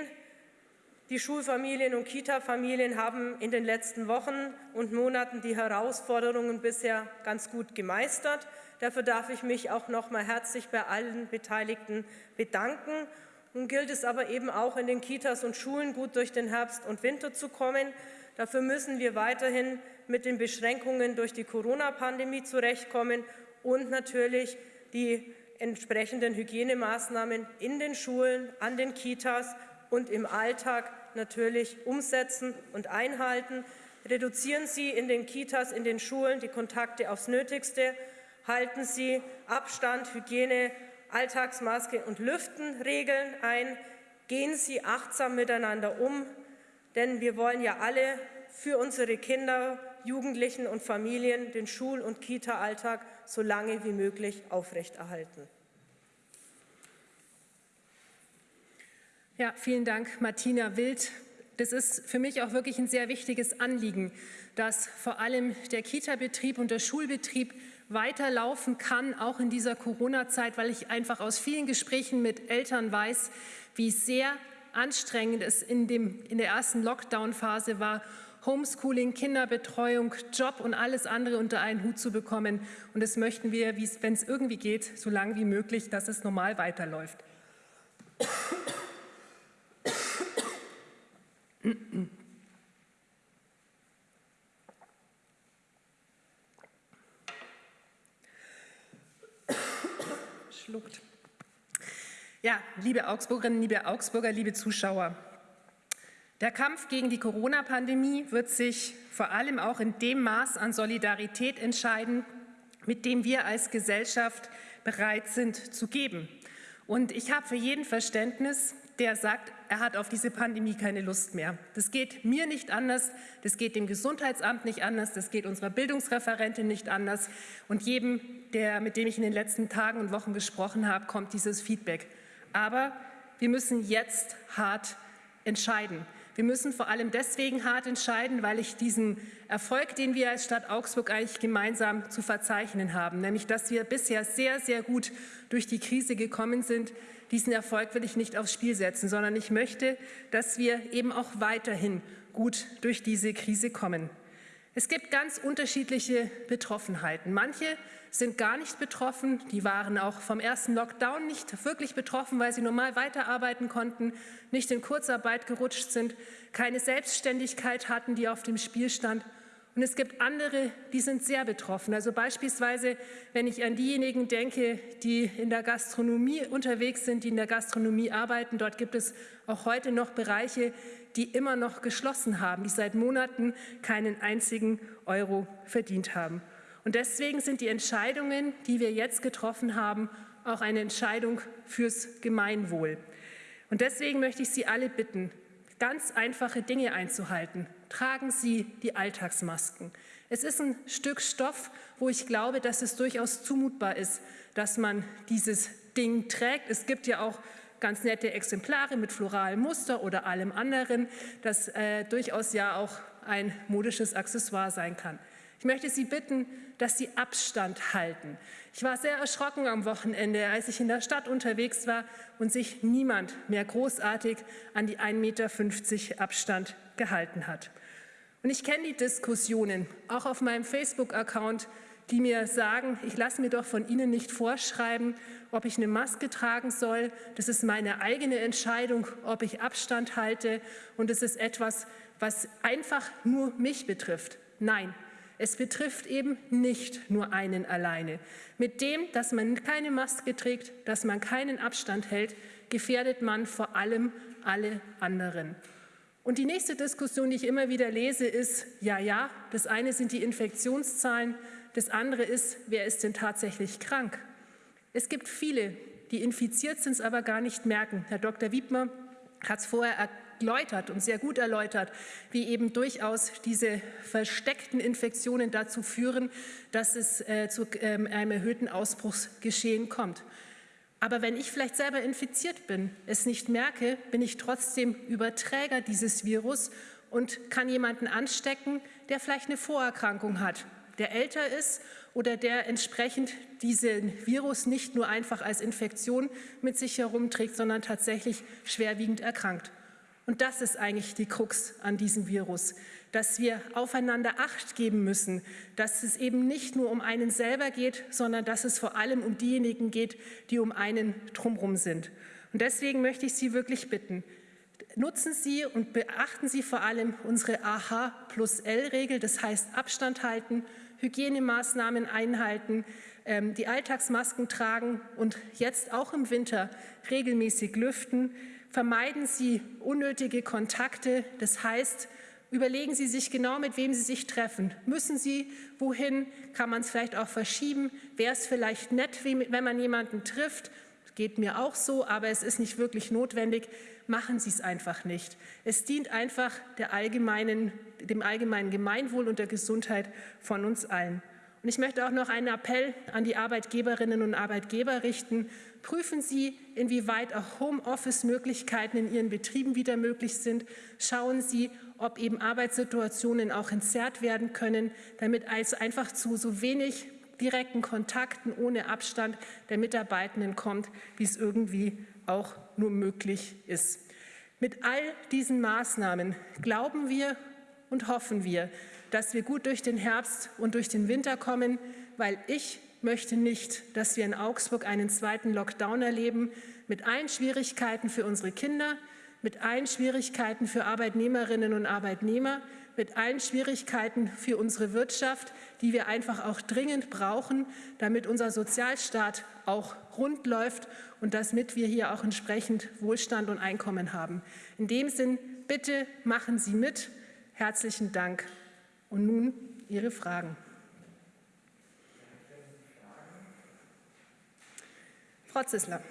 die Schulfamilien und Kita-Familien haben in den letzten Wochen und Monaten die Herausforderungen bisher ganz gut gemeistert. Dafür darf ich mich auch noch mal herzlich bei allen Beteiligten bedanken. Nun gilt es aber eben auch in den Kitas und Schulen gut durch den Herbst und Winter zu kommen. Dafür müssen wir weiterhin mit den Beschränkungen durch die Corona-Pandemie zurechtkommen und natürlich die entsprechenden Hygienemaßnahmen in den Schulen, an den Kitas und im Alltag natürlich umsetzen und einhalten. Reduzieren Sie in den Kitas, in den Schulen die Kontakte aufs Nötigste. Halten Sie Abstand, Hygiene, Alltagsmaske und Lüftenregeln ein. Gehen Sie achtsam miteinander um, denn wir wollen ja alle für unsere Kinder, Jugendlichen und Familien den Schul- und Kita-Alltag so lange wie möglich aufrechterhalten. Ja, vielen Dank, Martina Wild. Das ist für mich auch wirklich ein sehr wichtiges Anliegen, dass vor allem der Kita-Betrieb und der Schulbetrieb weiterlaufen kann, auch in dieser Corona-Zeit, weil ich einfach aus vielen Gesprächen mit Eltern weiß, wie sehr anstrengend es in, dem, in der ersten Lockdown-Phase war Homeschooling, Kinderbetreuung, Job und alles andere unter einen Hut zu bekommen. Und das möchten wir, wenn es irgendwie geht, so lange wie möglich, dass es normal weiterläuft. Schluckt. Ja, liebe Augsburgerinnen, liebe Augsburger, liebe Zuschauer, der Kampf gegen die Corona-Pandemie wird sich vor allem auch in dem Maß an Solidarität entscheiden, mit dem wir als Gesellschaft bereit sind zu geben. Und ich habe für jeden Verständnis, der sagt, er hat auf diese Pandemie keine Lust mehr. Das geht mir nicht anders, das geht dem Gesundheitsamt nicht anders, das geht unserer Bildungsreferentin nicht anders. Und jedem, der, mit dem ich in den letzten Tagen und Wochen gesprochen habe, kommt dieses Feedback. Aber wir müssen jetzt hart entscheiden. Wir müssen vor allem deswegen hart entscheiden, weil ich diesen Erfolg, den wir als Stadt Augsburg eigentlich gemeinsam zu verzeichnen haben, nämlich dass wir bisher sehr, sehr gut durch die Krise gekommen sind, diesen Erfolg will ich nicht aufs Spiel setzen, sondern ich möchte, dass wir eben auch weiterhin gut durch diese Krise kommen. Es gibt ganz unterschiedliche Betroffenheiten. Manche sind gar nicht betroffen. Die waren auch vom ersten Lockdown nicht wirklich betroffen, weil sie normal weiterarbeiten konnten, nicht in Kurzarbeit gerutscht sind, keine Selbstständigkeit hatten, die auf dem Spiel stand. Und es gibt andere, die sind sehr betroffen. Also beispielsweise, wenn ich an diejenigen denke, die in der Gastronomie unterwegs sind, die in der Gastronomie arbeiten, dort gibt es auch heute noch Bereiche, die immer noch geschlossen haben, die seit Monaten keinen einzigen Euro verdient haben. Und deswegen sind die Entscheidungen, die wir jetzt getroffen haben, auch eine Entscheidung fürs Gemeinwohl. Und deswegen möchte ich Sie alle bitten, ganz einfache Dinge einzuhalten. Tragen Sie die Alltagsmasken. Es ist ein Stück Stoff, wo ich glaube, dass es durchaus zumutbar ist, dass man dieses Ding trägt. Es gibt ja auch ganz nette Exemplare mit floralem Muster oder allem anderen, das äh, durchaus ja auch ein modisches Accessoire sein kann. Ich möchte Sie bitten, dass Sie Abstand halten. Ich war sehr erschrocken am Wochenende, als ich in der Stadt unterwegs war und sich niemand mehr großartig an die 1,50 Meter Abstand gehalten hat. Und ich kenne die Diskussionen, auch auf meinem Facebook-Account, die mir sagen, ich lasse mir doch von Ihnen nicht vorschreiben, ob ich eine Maske tragen soll. Das ist meine eigene Entscheidung, ob ich Abstand halte. Und es ist etwas, was einfach nur mich betrifft. Nein, es betrifft eben nicht nur einen alleine. Mit dem, dass man keine Maske trägt, dass man keinen Abstand hält, gefährdet man vor allem alle anderen. Und die nächste Diskussion, die ich immer wieder lese, ist, ja, ja, das eine sind die Infektionszahlen, das andere ist, wer ist denn tatsächlich krank? Es gibt viele, die infiziert sind, es aber gar nicht merken. Herr Dr. Wiedmer hat es vorher erläutert und sehr gut erläutert, wie eben durchaus diese versteckten Infektionen dazu führen, dass es äh, zu ähm, einem erhöhten Ausbruchsgeschehen kommt. Aber wenn ich vielleicht selber infiziert bin, es nicht merke, bin ich trotzdem Überträger dieses Virus und kann jemanden anstecken, der vielleicht eine Vorerkrankung hat, der älter ist oder der entsprechend diesen Virus nicht nur einfach als Infektion mit sich herumträgt, sondern tatsächlich schwerwiegend erkrankt. Und das ist eigentlich die Krux an diesem Virus, dass wir aufeinander Acht geben müssen, dass es eben nicht nur um einen selber geht, sondern dass es vor allem um diejenigen geht, die um einen drumherum sind. Und deswegen möchte ich Sie wirklich bitten, nutzen Sie und beachten Sie vor allem unsere AH plus L-Regel, das heißt Abstand halten, Hygienemaßnahmen einhalten, ähm, die Alltagsmasken tragen und jetzt auch im Winter regelmäßig lüften, Vermeiden Sie unnötige Kontakte. Das heißt, überlegen Sie sich genau, mit wem Sie sich treffen. Müssen Sie wohin? Kann man es vielleicht auch verschieben? Wäre es vielleicht nett, wenn man jemanden trifft? Geht mir auch so, aber es ist nicht wirklich notwendig. Machen Sie es einfach nicht. Es dient einfach allgemeinen, dem allgemeinen Gemeinwohl und der Gesundheit von uns allen. Und ich möchte auch noch einen Appell an die Arbeitgeberinnen und Arbeitgeber richten. Prüfen Sie, inwieweit auch Homeoffice-Möglichkeiten in Ihren Betrieben wieder möglich sind. Schauen Sie, ob eben Arbeitssituationen auch entzerrt werden können, damit es einfach zu so wenig direkten Kontakten ohne Abstand der Mitarbeitenden kommt, wie es irgendwie auch nur möglich ist. Mit all diesen Maßnahmen glauben wir und hoffen wir, dass wir gut durch den Herbst und durch den Winter kommen, weil ich möchte nicht, dass wir in Augsburg einen zweiten Lockdown erleben mit allen Schwierigkeiten für unsere Kinder, mit allen Schwierigkeiten für Arbeitnehmerinnen und Arbeitnehmer, mit allen Schwierigkeiten für unsere Wirtschaft, die wir einfach auch dringend brauchen, damit unser Sozialstaat auch rund läuft und damit wir hier auch entsprechend Wohlstand und Einkommen haben. In dem Sinn, bitte machen Sie mit. Herzlichen Dank. Und nun Ihre Fragen. Frau Zissler.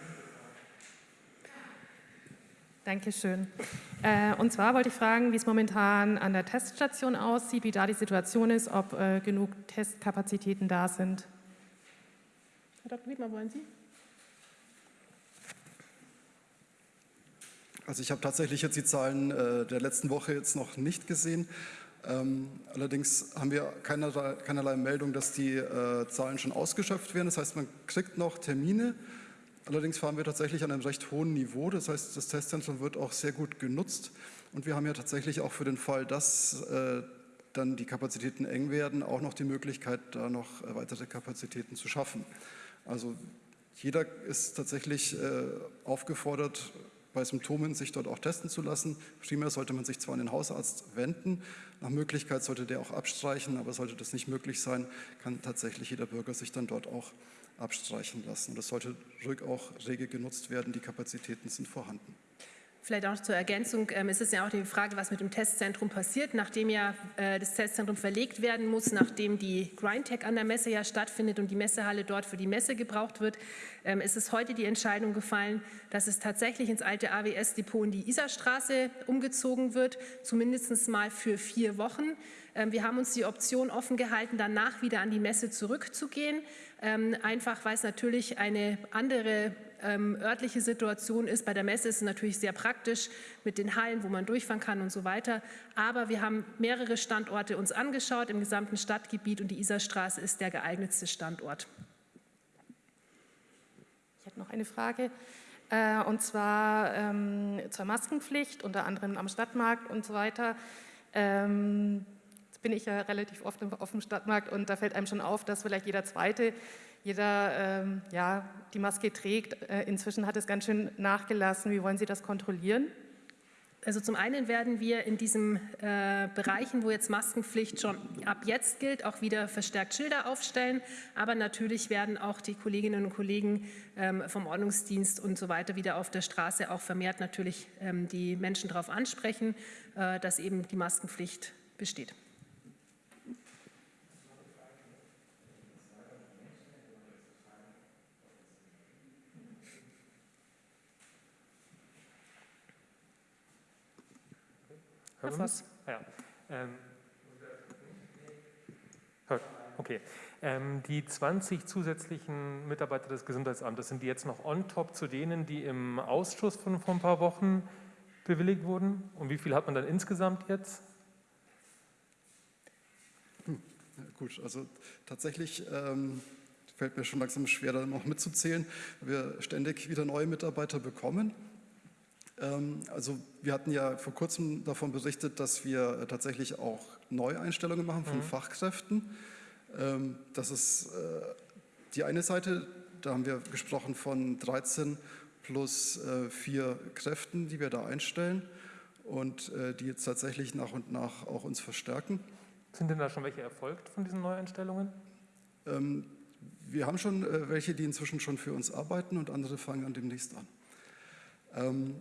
Dankeschön. Äh, und zwar wollte ich fragen, wie es momentan an der Teststation aussieht, wie da die Situation ist, ob äh, genug Testkapazitäten da sind. Herr Dr. Wiedmer, wollen Sie? Also ich habe tatsächlich jetzt die Zahlen äh, der letzten Woche jetzt noch nicht gesehen. Ähm, allerdings haben wir keinerlei, keinerlei Meldung, dass die äh, Zahlen schon ausgeschöpft werden. Das heißt, man kriegt noch Termine. Allerdings fahren wir tatsächlich an einem recht hohen Niveau. Das heißt, das Testzentrum wird auch sehr gut genutzt. Und wir haben ja tatsächlich auch für den Fall, dass äh, dann die Kapazitäten eng werden, auch noch die Möglichkeit, da noch äh, weitere Kapazitäten zu schaffen. Also jeder ist tatsächlich äh, aufgefordert, bei Symptomen sich dort auch testen zu lassen. Primär sollte man sich zwar an den Hausarzt wenden, nach Möglichkeit sollte der auch abstreichen, aber sollte das nicht möglich sein, kann tatsächlich jeder Bürger sich dann dort auch abstreichen lassen. Das sollte ruhig auch rege genutzt werden, die Kapazitäten sind vorhanden. Vielleicht auch zur Ergänzung, ähm, es ist ja auch die Frage, was mit dem Testzentrum passiert, nachdem ja äh, das Testzentrum verlegt werden muss, nachdem die Grindtech an der Messe ja stattfindet und die Messehalle dort für die Messe gebraucht wird, ähm, ist es heute die Entscheidung gefallen, dass es tatsächlich ins alte AWS-Depot in die Isarstraße umgezogen wird, zumindest mal für vier Wochen. Ähm, wir haben uns die Option offen gehalten, danach wieder an die Messe zurückzugehen, ähm, einfach weil es natürlich eine andere ähm, örtliche Situation ist. Bei der Messe ist es natürlich sehr praktisch mit den Hallen, wo man durchfahren kann und so weiter. Aber wir haben mehrere Standorte uns angeschaut im gesamten Stadtgebiet und die Isarstraße ist der geeignetste Standort. Ich habe noch eine Frage. Äh, und zwar ähm, zur Maskenpflicht, unter anderem am Stadtmarkt und so weiter. Ähm, jetzt bin ich ja relativ oft auf dem Stadtmarkt und da fällt einem schon auf, dass vielleicht jeder Zweite jeder ähm, ja, die Maske trägt. Äh, inzwischen hat es ganz schön nachgelassen. Wie wollen Sie das kontrollieren? Also zum einen werden wir in diesen äh, Bereichen, wo jetzt Maskenpflicht schon ab jetzt gilt, auch wieder verstärkt Schilder aufstellen. Aber natürlich werden auch die Kolleginnen und Kollegen ähm, vom Ordnungsdienst und so weiter wieder auf der Straße auch vermehrt natürlich ähm, die Menschen darauf ansprechen, äh, dass eben die Maskenpflicht besteht. Herr Voss. Ja. Ähm, okay. Ähm, die 20 zusätzlichen Mitarbeiter des Gesundheitsamtes, sind die jetzt noch on top zu denen, die im Ausschuss von vor ein paar Wochen bewilligt wurden? Und wie viel hat man dann insgesamt jetzt? Hm, gut, also tatsächlich ähm, fällt mir schon langsam schwer, da noch mitzuzählen. Wir ständig wieder neue Mitarbeiter bekommen. Ähm, also wir hatten ja vor kurzem davon berichtet, dass wir äh, tatsächlich auch Neueinstellungen machen von mhm. Fachkräften. Ähm, das ist äh, die eine Seite, da haben wir gesprochen von 13 plus äh, vier Kräften, die wir da einstellen und die jetzt tatsächlich nach und nach auch uns verstärken. Sind denn da schon welche erfolgt von diesen Neueinstellungen? Ähm, wir haben schon welche, die inzwischen schon für uns arbeiten und andere fangen dann demnächst an.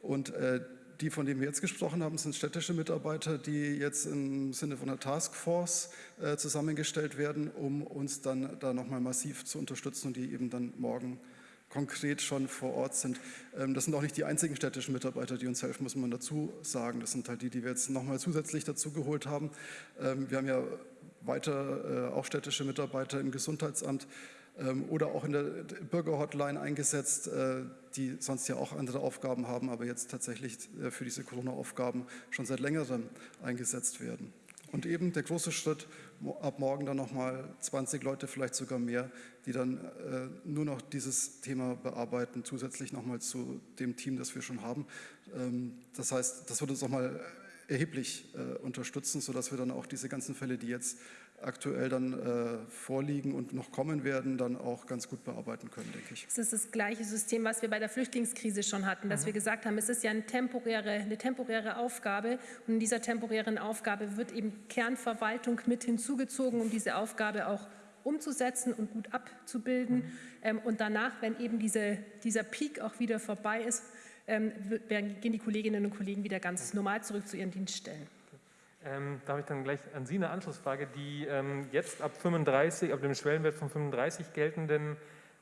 Und äh, die, von denen wir jetzt gesprochen haben, sind städtische Mitarbeiter, die jetzt im Sinne von einer Taskforce äh, zusammengestellt werden, um uns dann da nochmal massiv zu unterstützen und die eben dann morgen konkret schon vor Ort sind. Ähm, das sind auch nicht die einzigen städtischen Mitarbeiter, die uns helfen, muss man dazu sagen. Das sind halt die, die wir jetzt nochmal zusätzlich dazu geholt haben. Ähm, wir haben ja weiter äh, auch städtische Mitarbeiter im Gesundheitsamt, oder auch in der Bürgerhotline eingesetzt, äh, die sonst ja auch andere Aufgaben haben, aber jetzt tatsächlich äh, für diese Corona-Aufgaben schon seit längerem eingesetzt werden. Und eben der große Schritt, ab morgen dann nochmal 20 Leute, vielleicht sogar mehr, die dann äh, nur noch dieses Thema bearbeiten, zusätzlich nochmal zu dem Team, das wir schon haben. Ähm, das heißt, das wird uns nochmal erheblich äh, unterstützen, sodass wir dann auch diese ganzen Fälle, die jetzt aktuell dann äh, vorliegen und noch kommen werden, dann auch ganz gut bearbeiten können, denke ich. Es ist das gleiche System, was wir bei der Flüchtlingskrise schon hatten, dass mhm. wir gesagt haben, es ist ja eine temporäre, eine temporäre Aufgabe und in dieser temporären Aufgabe wird eben Kernverwaltung mit hinzugezogen, um diese Aufgabe auch umzusetzen und gut abzubilden. Mhm. Ähm, und danach, wenn eben diese, dieser Peak auch wieder vorbei ist, ähm, gehen die Kolleginnen und Kollegen wieder ganz normal zurück zu ihren Dienststellen. Ähm, da habe ich dann gleich an Sie eine Anschlussfrage. Die ähm, jetzt ab 35, ab dem Schwellenwert von 35 geltenden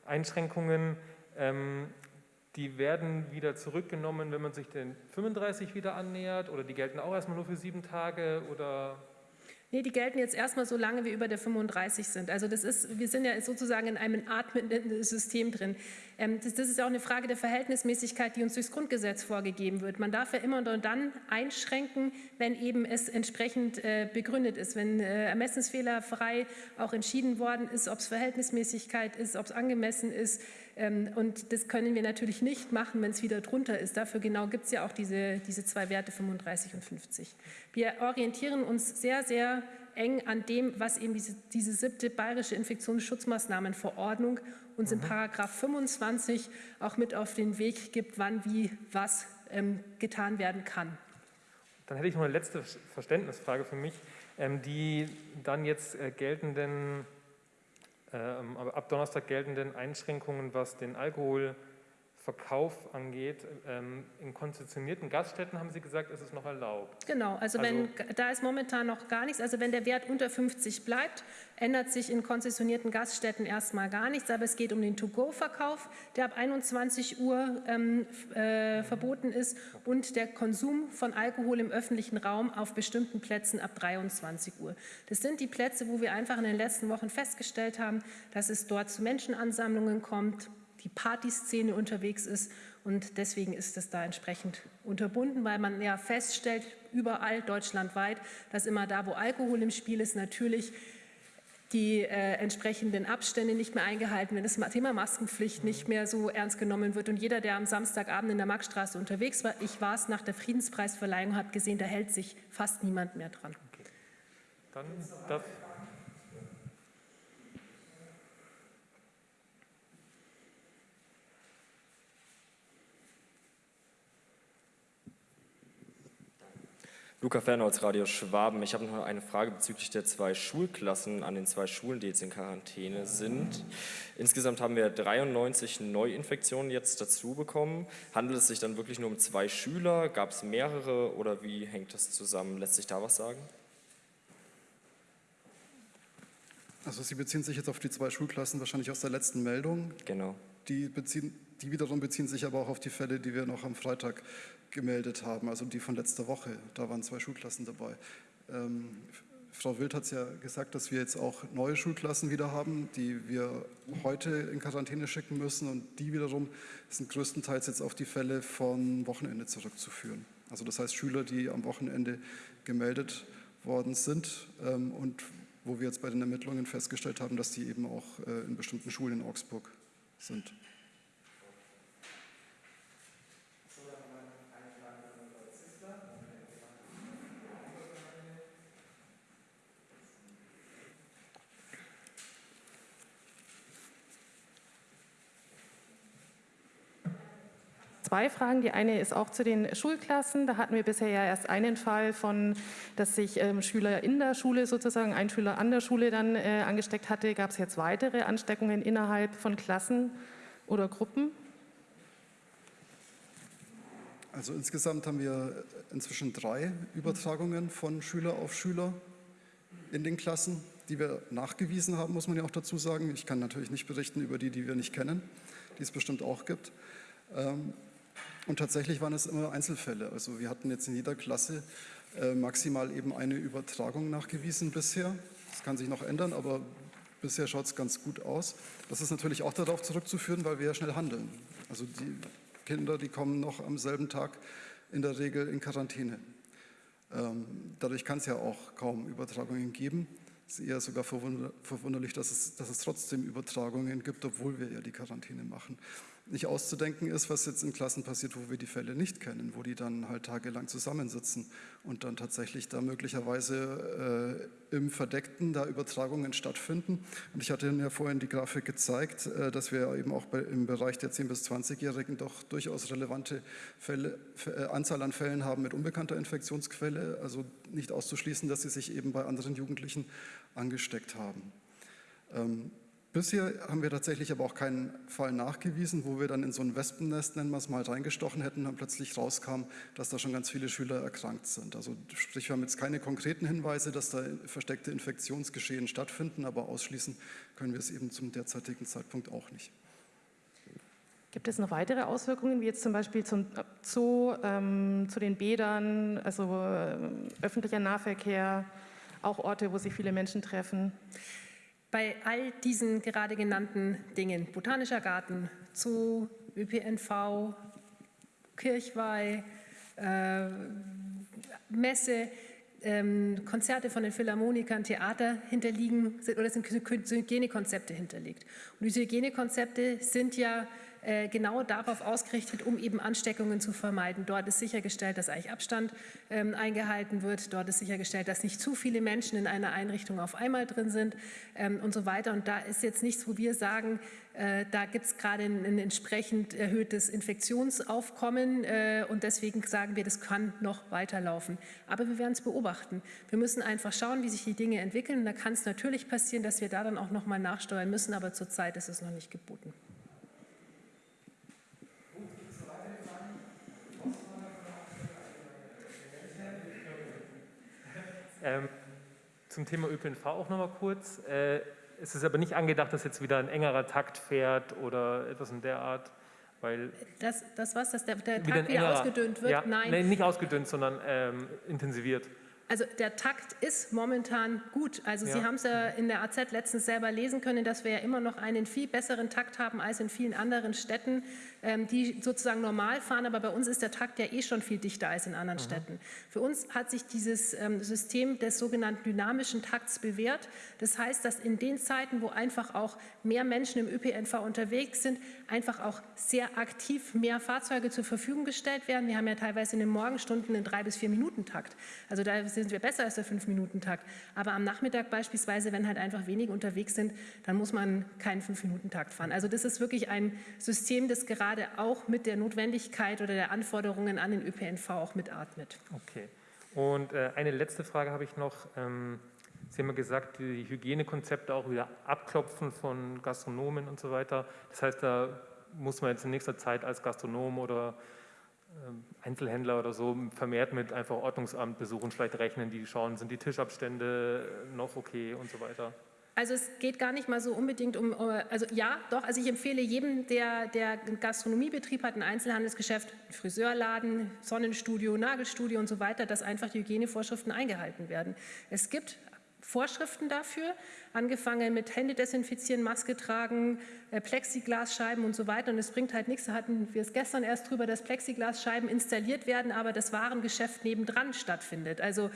Einschränkungen, ähm, die werden wieder zurückgenommen, wenn man sich den 35 wieder annähert oder die gelten auch erstmal nur für sieben Tage oder Nee, die gelten jetzt erstmal so lange wie über der 35 sind. Also das ist, wir sind ja sozusagen in einem atmenden System drin. Ähm, das, das, ist auch eine Frage der Verhältnismäßigkeit, die uns durchs Grundgesetz vorgegeben wird. Man darf ja immer nur dann einschränken, wenn eben es entsprechend äh, begründet ist, wenn äh, ermessensfehlerfrei auch entschieden worden ist, ob es Verhältnismäßigkeit ist, ob es angemessen ist. Ähm, und das können wir natürlich nicht machen, wenn es wieder drunter ist. Dafür genau gibt es ja auch diese, diese zwei Werte 35 und 50. Wir orientieren uns sehr, sehr eng an dem, was eben diese, diese siebte bayerische Infektionsschutzmaßnahmenverordnung uns mhm. in Paragraph 25 auch mit auf den Weg gibt, wann wie was ähm, getan werden kann. Dann hätte ich noch eine letzte Verständnisfrage für mich. Ähm, die dann jetzt äh, geltenden, ab Donnerstag geltenden Einschränkungen, was den Alkohol Verkauf angeht. Ähm, in konzessionierten Gaststätten haben Sie gesagt, ist es noch erlaubt. Genau, also, also wenn da ist momentan noch gar nichts. Also wenn der Wert unter 50 bleibt, ändert sich in konzessionierten Gaststätten erstmal gar nichts. Aber es geht um den To-Go-Verkauf, der ab 21 Uhr ähm, äh, verboten ist und der Konsum von Alkohol im öffentlichen Raum auf bestimmten Plätzen ab 23 Uhr. Das sind die Plätze, wo wir einfach in den letzten Wochen festgestellt haben, dass es dort zu Menschenansammlungen kommt, die Partyszene unterwegs ist. Und deswegen ist es da entsprechend unterbunden, weil man ja feststellt, überall deutschlandweit, dass immer da, wo Alkohol im Spiel ist, natürlich die äh, entsprechenden Abstände nicht mehr eingehalten werden, das Thema Maskenpflicht nicht mehr so ernst genommen wird. Und jeder, der am Samstagabend in der Marktstraße unterwegs war, ich war es nach der Friedenspreisverleihung, hat gesehen, da hält sich fast niemand mehr dran. Okay. Dann darf Luca Fernholz, Radio Schwaben. Ich habe noch eine Frage bezüglich der zwei Schulklassen an den zwei Schulen, die jetzt in Quarantäne sind. Insgesamt haben wir 93 Neuinfektionen jetzt dazu bekommen. Handelt es sich dann wirklich nur um zwei Schüler? Gab es mehrere oder wie hängt das zusammen? Lässt sich da was sagen? Also Sie beziehen sich jetzt auf die zwei Schulklassen wahrscheinlich aus der letzten Meldung. Genau. Die, beziehen, die wiederum beziehen sich aber auch auf die Fälle, die wir noch am Freitag gemeldet haben, also die von letzter Woche. Da waren zwei Schulklassen dabei. Ähm, Frau Wild hat es ja gesagt, dass wir jetzt auch neue Schulklassen wieder haben, die wir heute in Quarantäne schicken müssen. Und die wiederum sind größtenteils jetzt auf die Fälle von Wochenende zurückzuführen. Also das heißt Schüler, die am Wochenende gemeldet worden sind ähm, und wo wir jetzt bei den Ermittlungen festgestellt haben, dass die eben auch äh, in bestimmten Schulen in Augsburg sind. Zwei Fragen. Die eine ist auch zu den Schulklassen. Da hatten wir bisher ja erst einen Fall von, dass sich ähm, Schüler in der Schule sozusagen, ein Schüler an der Schule dann äh, angesteckt hatte. Gab es jetzt weitere Ansteckungen innerhalb von Klassen oder Gruppen? Also insgesamt haben wir inzwischen drei Übertragungen von Schüler auf Schüler in den Klassen, die wir nachgewiesen haben, muss man ja auch dazu sagen. Ich kann natürlich nicht berichten über die, die wir nicht kennen, die es bestimmt auch gibt. Und tatsächlich waren es immer Einzelfälle. Also wir hatten jetzt in jeder Klasse äh, maximal eben eine Übertragung nachgewiesen bisher. Das kann sich noch ändern, aber bisher schaut es ganz gut aus. Das ist natürlich auch darauf zurückzuführen, weil wir ja schnell handeln. Also die Kinder, die kommen noch am selben Tag in der Regel in Quarantäne. Ähm, dadurch kann es ja auch kaum Übertragungen geben. Es ist eher sogar verwunderlich, dass es, dass es trotzdem Übertragungen gibt, obwohl wir ja die Quarantäne machen. Nicht auszudenken ist, was jetzt in Klassen passiert, wo wir die Fälle nicht kennen, wo die dann halt tagelang zusammensitzen und dann tatsächlich da möglicherweise äh, im Verdeckten da Übertragungen stattfinden. Und ich hatte Ihnen ja vorhin die Grafik gezeigt, äh, dass wir eben auch bei, im Bereich der 10- bis 20-Jährigen doch durchaus relevante Fälle, äh, Anzahl an Fällen haben mit unbekannter Infektionsquelle, also nicht auszuschließen, dass sie sich eben bei anderen Jugendlichen angesteckt haben. Ähm, Bisher haben wir tatsächlich aber auch keinen Fall nachgewiesen, wo wir dann in so ein Wespennest, nennen wir es mal, reingestochen hätten und plötzlich rauskam, dass da schon ganz viele Schüler erkrankt sind. Also sprich, wir haben jetzt keine konkreten Hinweise, dass da versteckte Infektionsgeschehen stattfinden, aber ausschließen können wir es eben zum derzeitigen Zeitpunkt auch nicht. Gibt es noch weitere Auswirkungen, wie jetzt zum Beispiel zum Zoo, ähm, zu den Bädern, also äh, öffentlicher Nahverkehr, auch Orte, wo sich viele Menschen treffen? Bei all diesen gerade genannten Dingen, Botanischer Garten, Zoo, ÖPNV, Kirchweih, äh, Messe, ähm, Konzerte von den Philharmonikern, Theater hinterliegen oder sind Hygienekonzepte hinterlegt. Und diese Hygienekonzepte sind ja genau darauf ausgerichtet, um eben Ansteckungen zu vermeiden. Dort ist sichergestellt, dass eigentlich Abstand ähm, eingehalten wird. Dort ist sichergestellt, dass nicht zu viele Menschen in einer Einrichtung auf einmal drin sind ähm, und so weiter. Und da ist jetzt nichts, wo wir sagen, äh, da gibt es gerade ein, ein, entsprechend erhöhtes Infektionsaufkommen äh, und deswegen sagen wir, das kann noch weiterlaufen. Aber wir werden es beobachten. Wir müssen einfach schauen, wie sich die Dinge entwickeln. Da kann es natürlich passieren, dass wir da dann auch noch mal nachsteuern müssen, aber zurzeit ist es noch nicht geboten. Ähm, zum Thema ÖPNV auch noch mal kurz. Äh, es ist aber nicht angedacht, dass jetzt wieder ein engerer Takt fährt oder etwas in der Art, weil... Das, das was, dass der, der Takt wieder engerer, ausgedünnt wird? Ja, Nein. Nein, nicht ausgedünnt, sondern ähm, intensiviert. Also der Takt ist momentan gut. Also Sie Ja. haben es ja in der AZ letztens selber lesen können, dass wir ja immer noch einen viel besseren Takt haben als in vielen anderen Städten, die sozusagen normal fahren. Aber bei uns ist der Takt ja eh schon viel dichter als in anderen Städten. Für uns hat sich dieses ähm, System des sogenannten dynamischen Takts bewährt. Das heißt, dass in den Zeiten, wo einfach auch mehr Menschen im ÖPNV unterwegs sind, einfach auch sehr aktiv mehr Fahrzeuge zur Verfügung gestellt werden. Wir haben ja teilweise in den Morgenstunden einen drei bis vier Minuten Takt. Also da sind wir besser als der Fünf-Minuten-Takt. Aber am Nachmittag beispielsweise, wenn halt einfach wenige unterwegs sind, dann muss man keinen Fünf-Minuten-Takt fahren. Also das ist wirklich ein System, das gerade auch mit der Notwendigkeit oder der Anforderungen an den ÖPNV auch mitatmet. Okay. Und äh, eine letzte Frage habe ich noch. Ähm, Sie haben ja gesagt, die Hygienekonzepte auch wieder abklopfen von Gastronomen und so weiter. Das heißt, da muss man jetzt in nächster Zeit als Gastronom oder ähm, Einzelhändler oder so vermehrt mit einfach Ordnungsamtbesuchen vielleicht rechnen, die schauen, sind die Tischabstände noch okay und so weiter. Also es geht gar nicht mal so unbedingt um, äh, also ja, doch, also ich empfehle jedem, der, der einen Gastronomiebetrieb hat, ein Einzelhandelsgeschäft, ein Friseurladen, Sonnenstudio, Nagelstudio und so weiter, dass einfach die Hygienevorschriften eingehalten werden. Es gibt Vorschriften dafür, angefangen mit Hände desinfizieren, Maske tragen, äh, Plexiglasscheiben und so weiter. Und es bringt halt nichts, da hatten wir es gestern erst drüber, dass Plexiglasscheiben installiert werden, aber das Warengeschäft nebendran stattfindet. Also,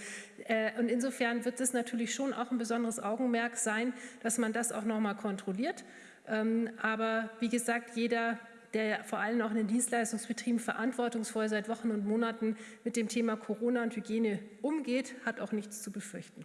äh, und insofern wird es natürlich schon auch ein besonderes Augenmerk sein, dass man das auch nochmal kontrolliert. Ähm, aber wie gesagt, jeder der vor allem auch in den Dienstleistungsbetrieben verantwortungsvoll seit Wochen und Monaten mit dem Thema Corona und Hygiene umgeht, hat auch nichts zu befürchten.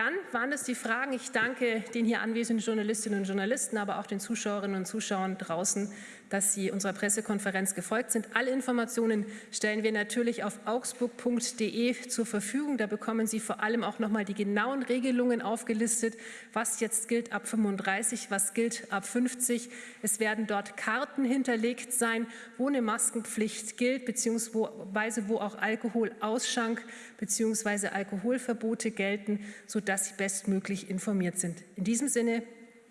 Dann waren es die Fragen. Ich danke den hier anwesenden Journalistinnen und Journalisten, aber auch den Zuschauerinnen und Zuschauern draußen, dass Sie unserer Pressekonferenz gefolgt sind. Alle Informationen stellen wir natürlich auf augsburg.de zur Verfügung. Da bekommen Sie vor allem auch noch mal die genauen Regelungen aufgelistet, was jetzt gilt ab 35, was gilt ab 50. Es werden dort Karten hinterlegt sein, wo eine Maskenpflicht gilt, beziehungsweise wo auch Alkoholausschank bzw. Alkoholverbote gelten, sodass Sie bestmöglich informiert sind. In diesem Sinne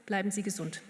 bleiben Sie gesund.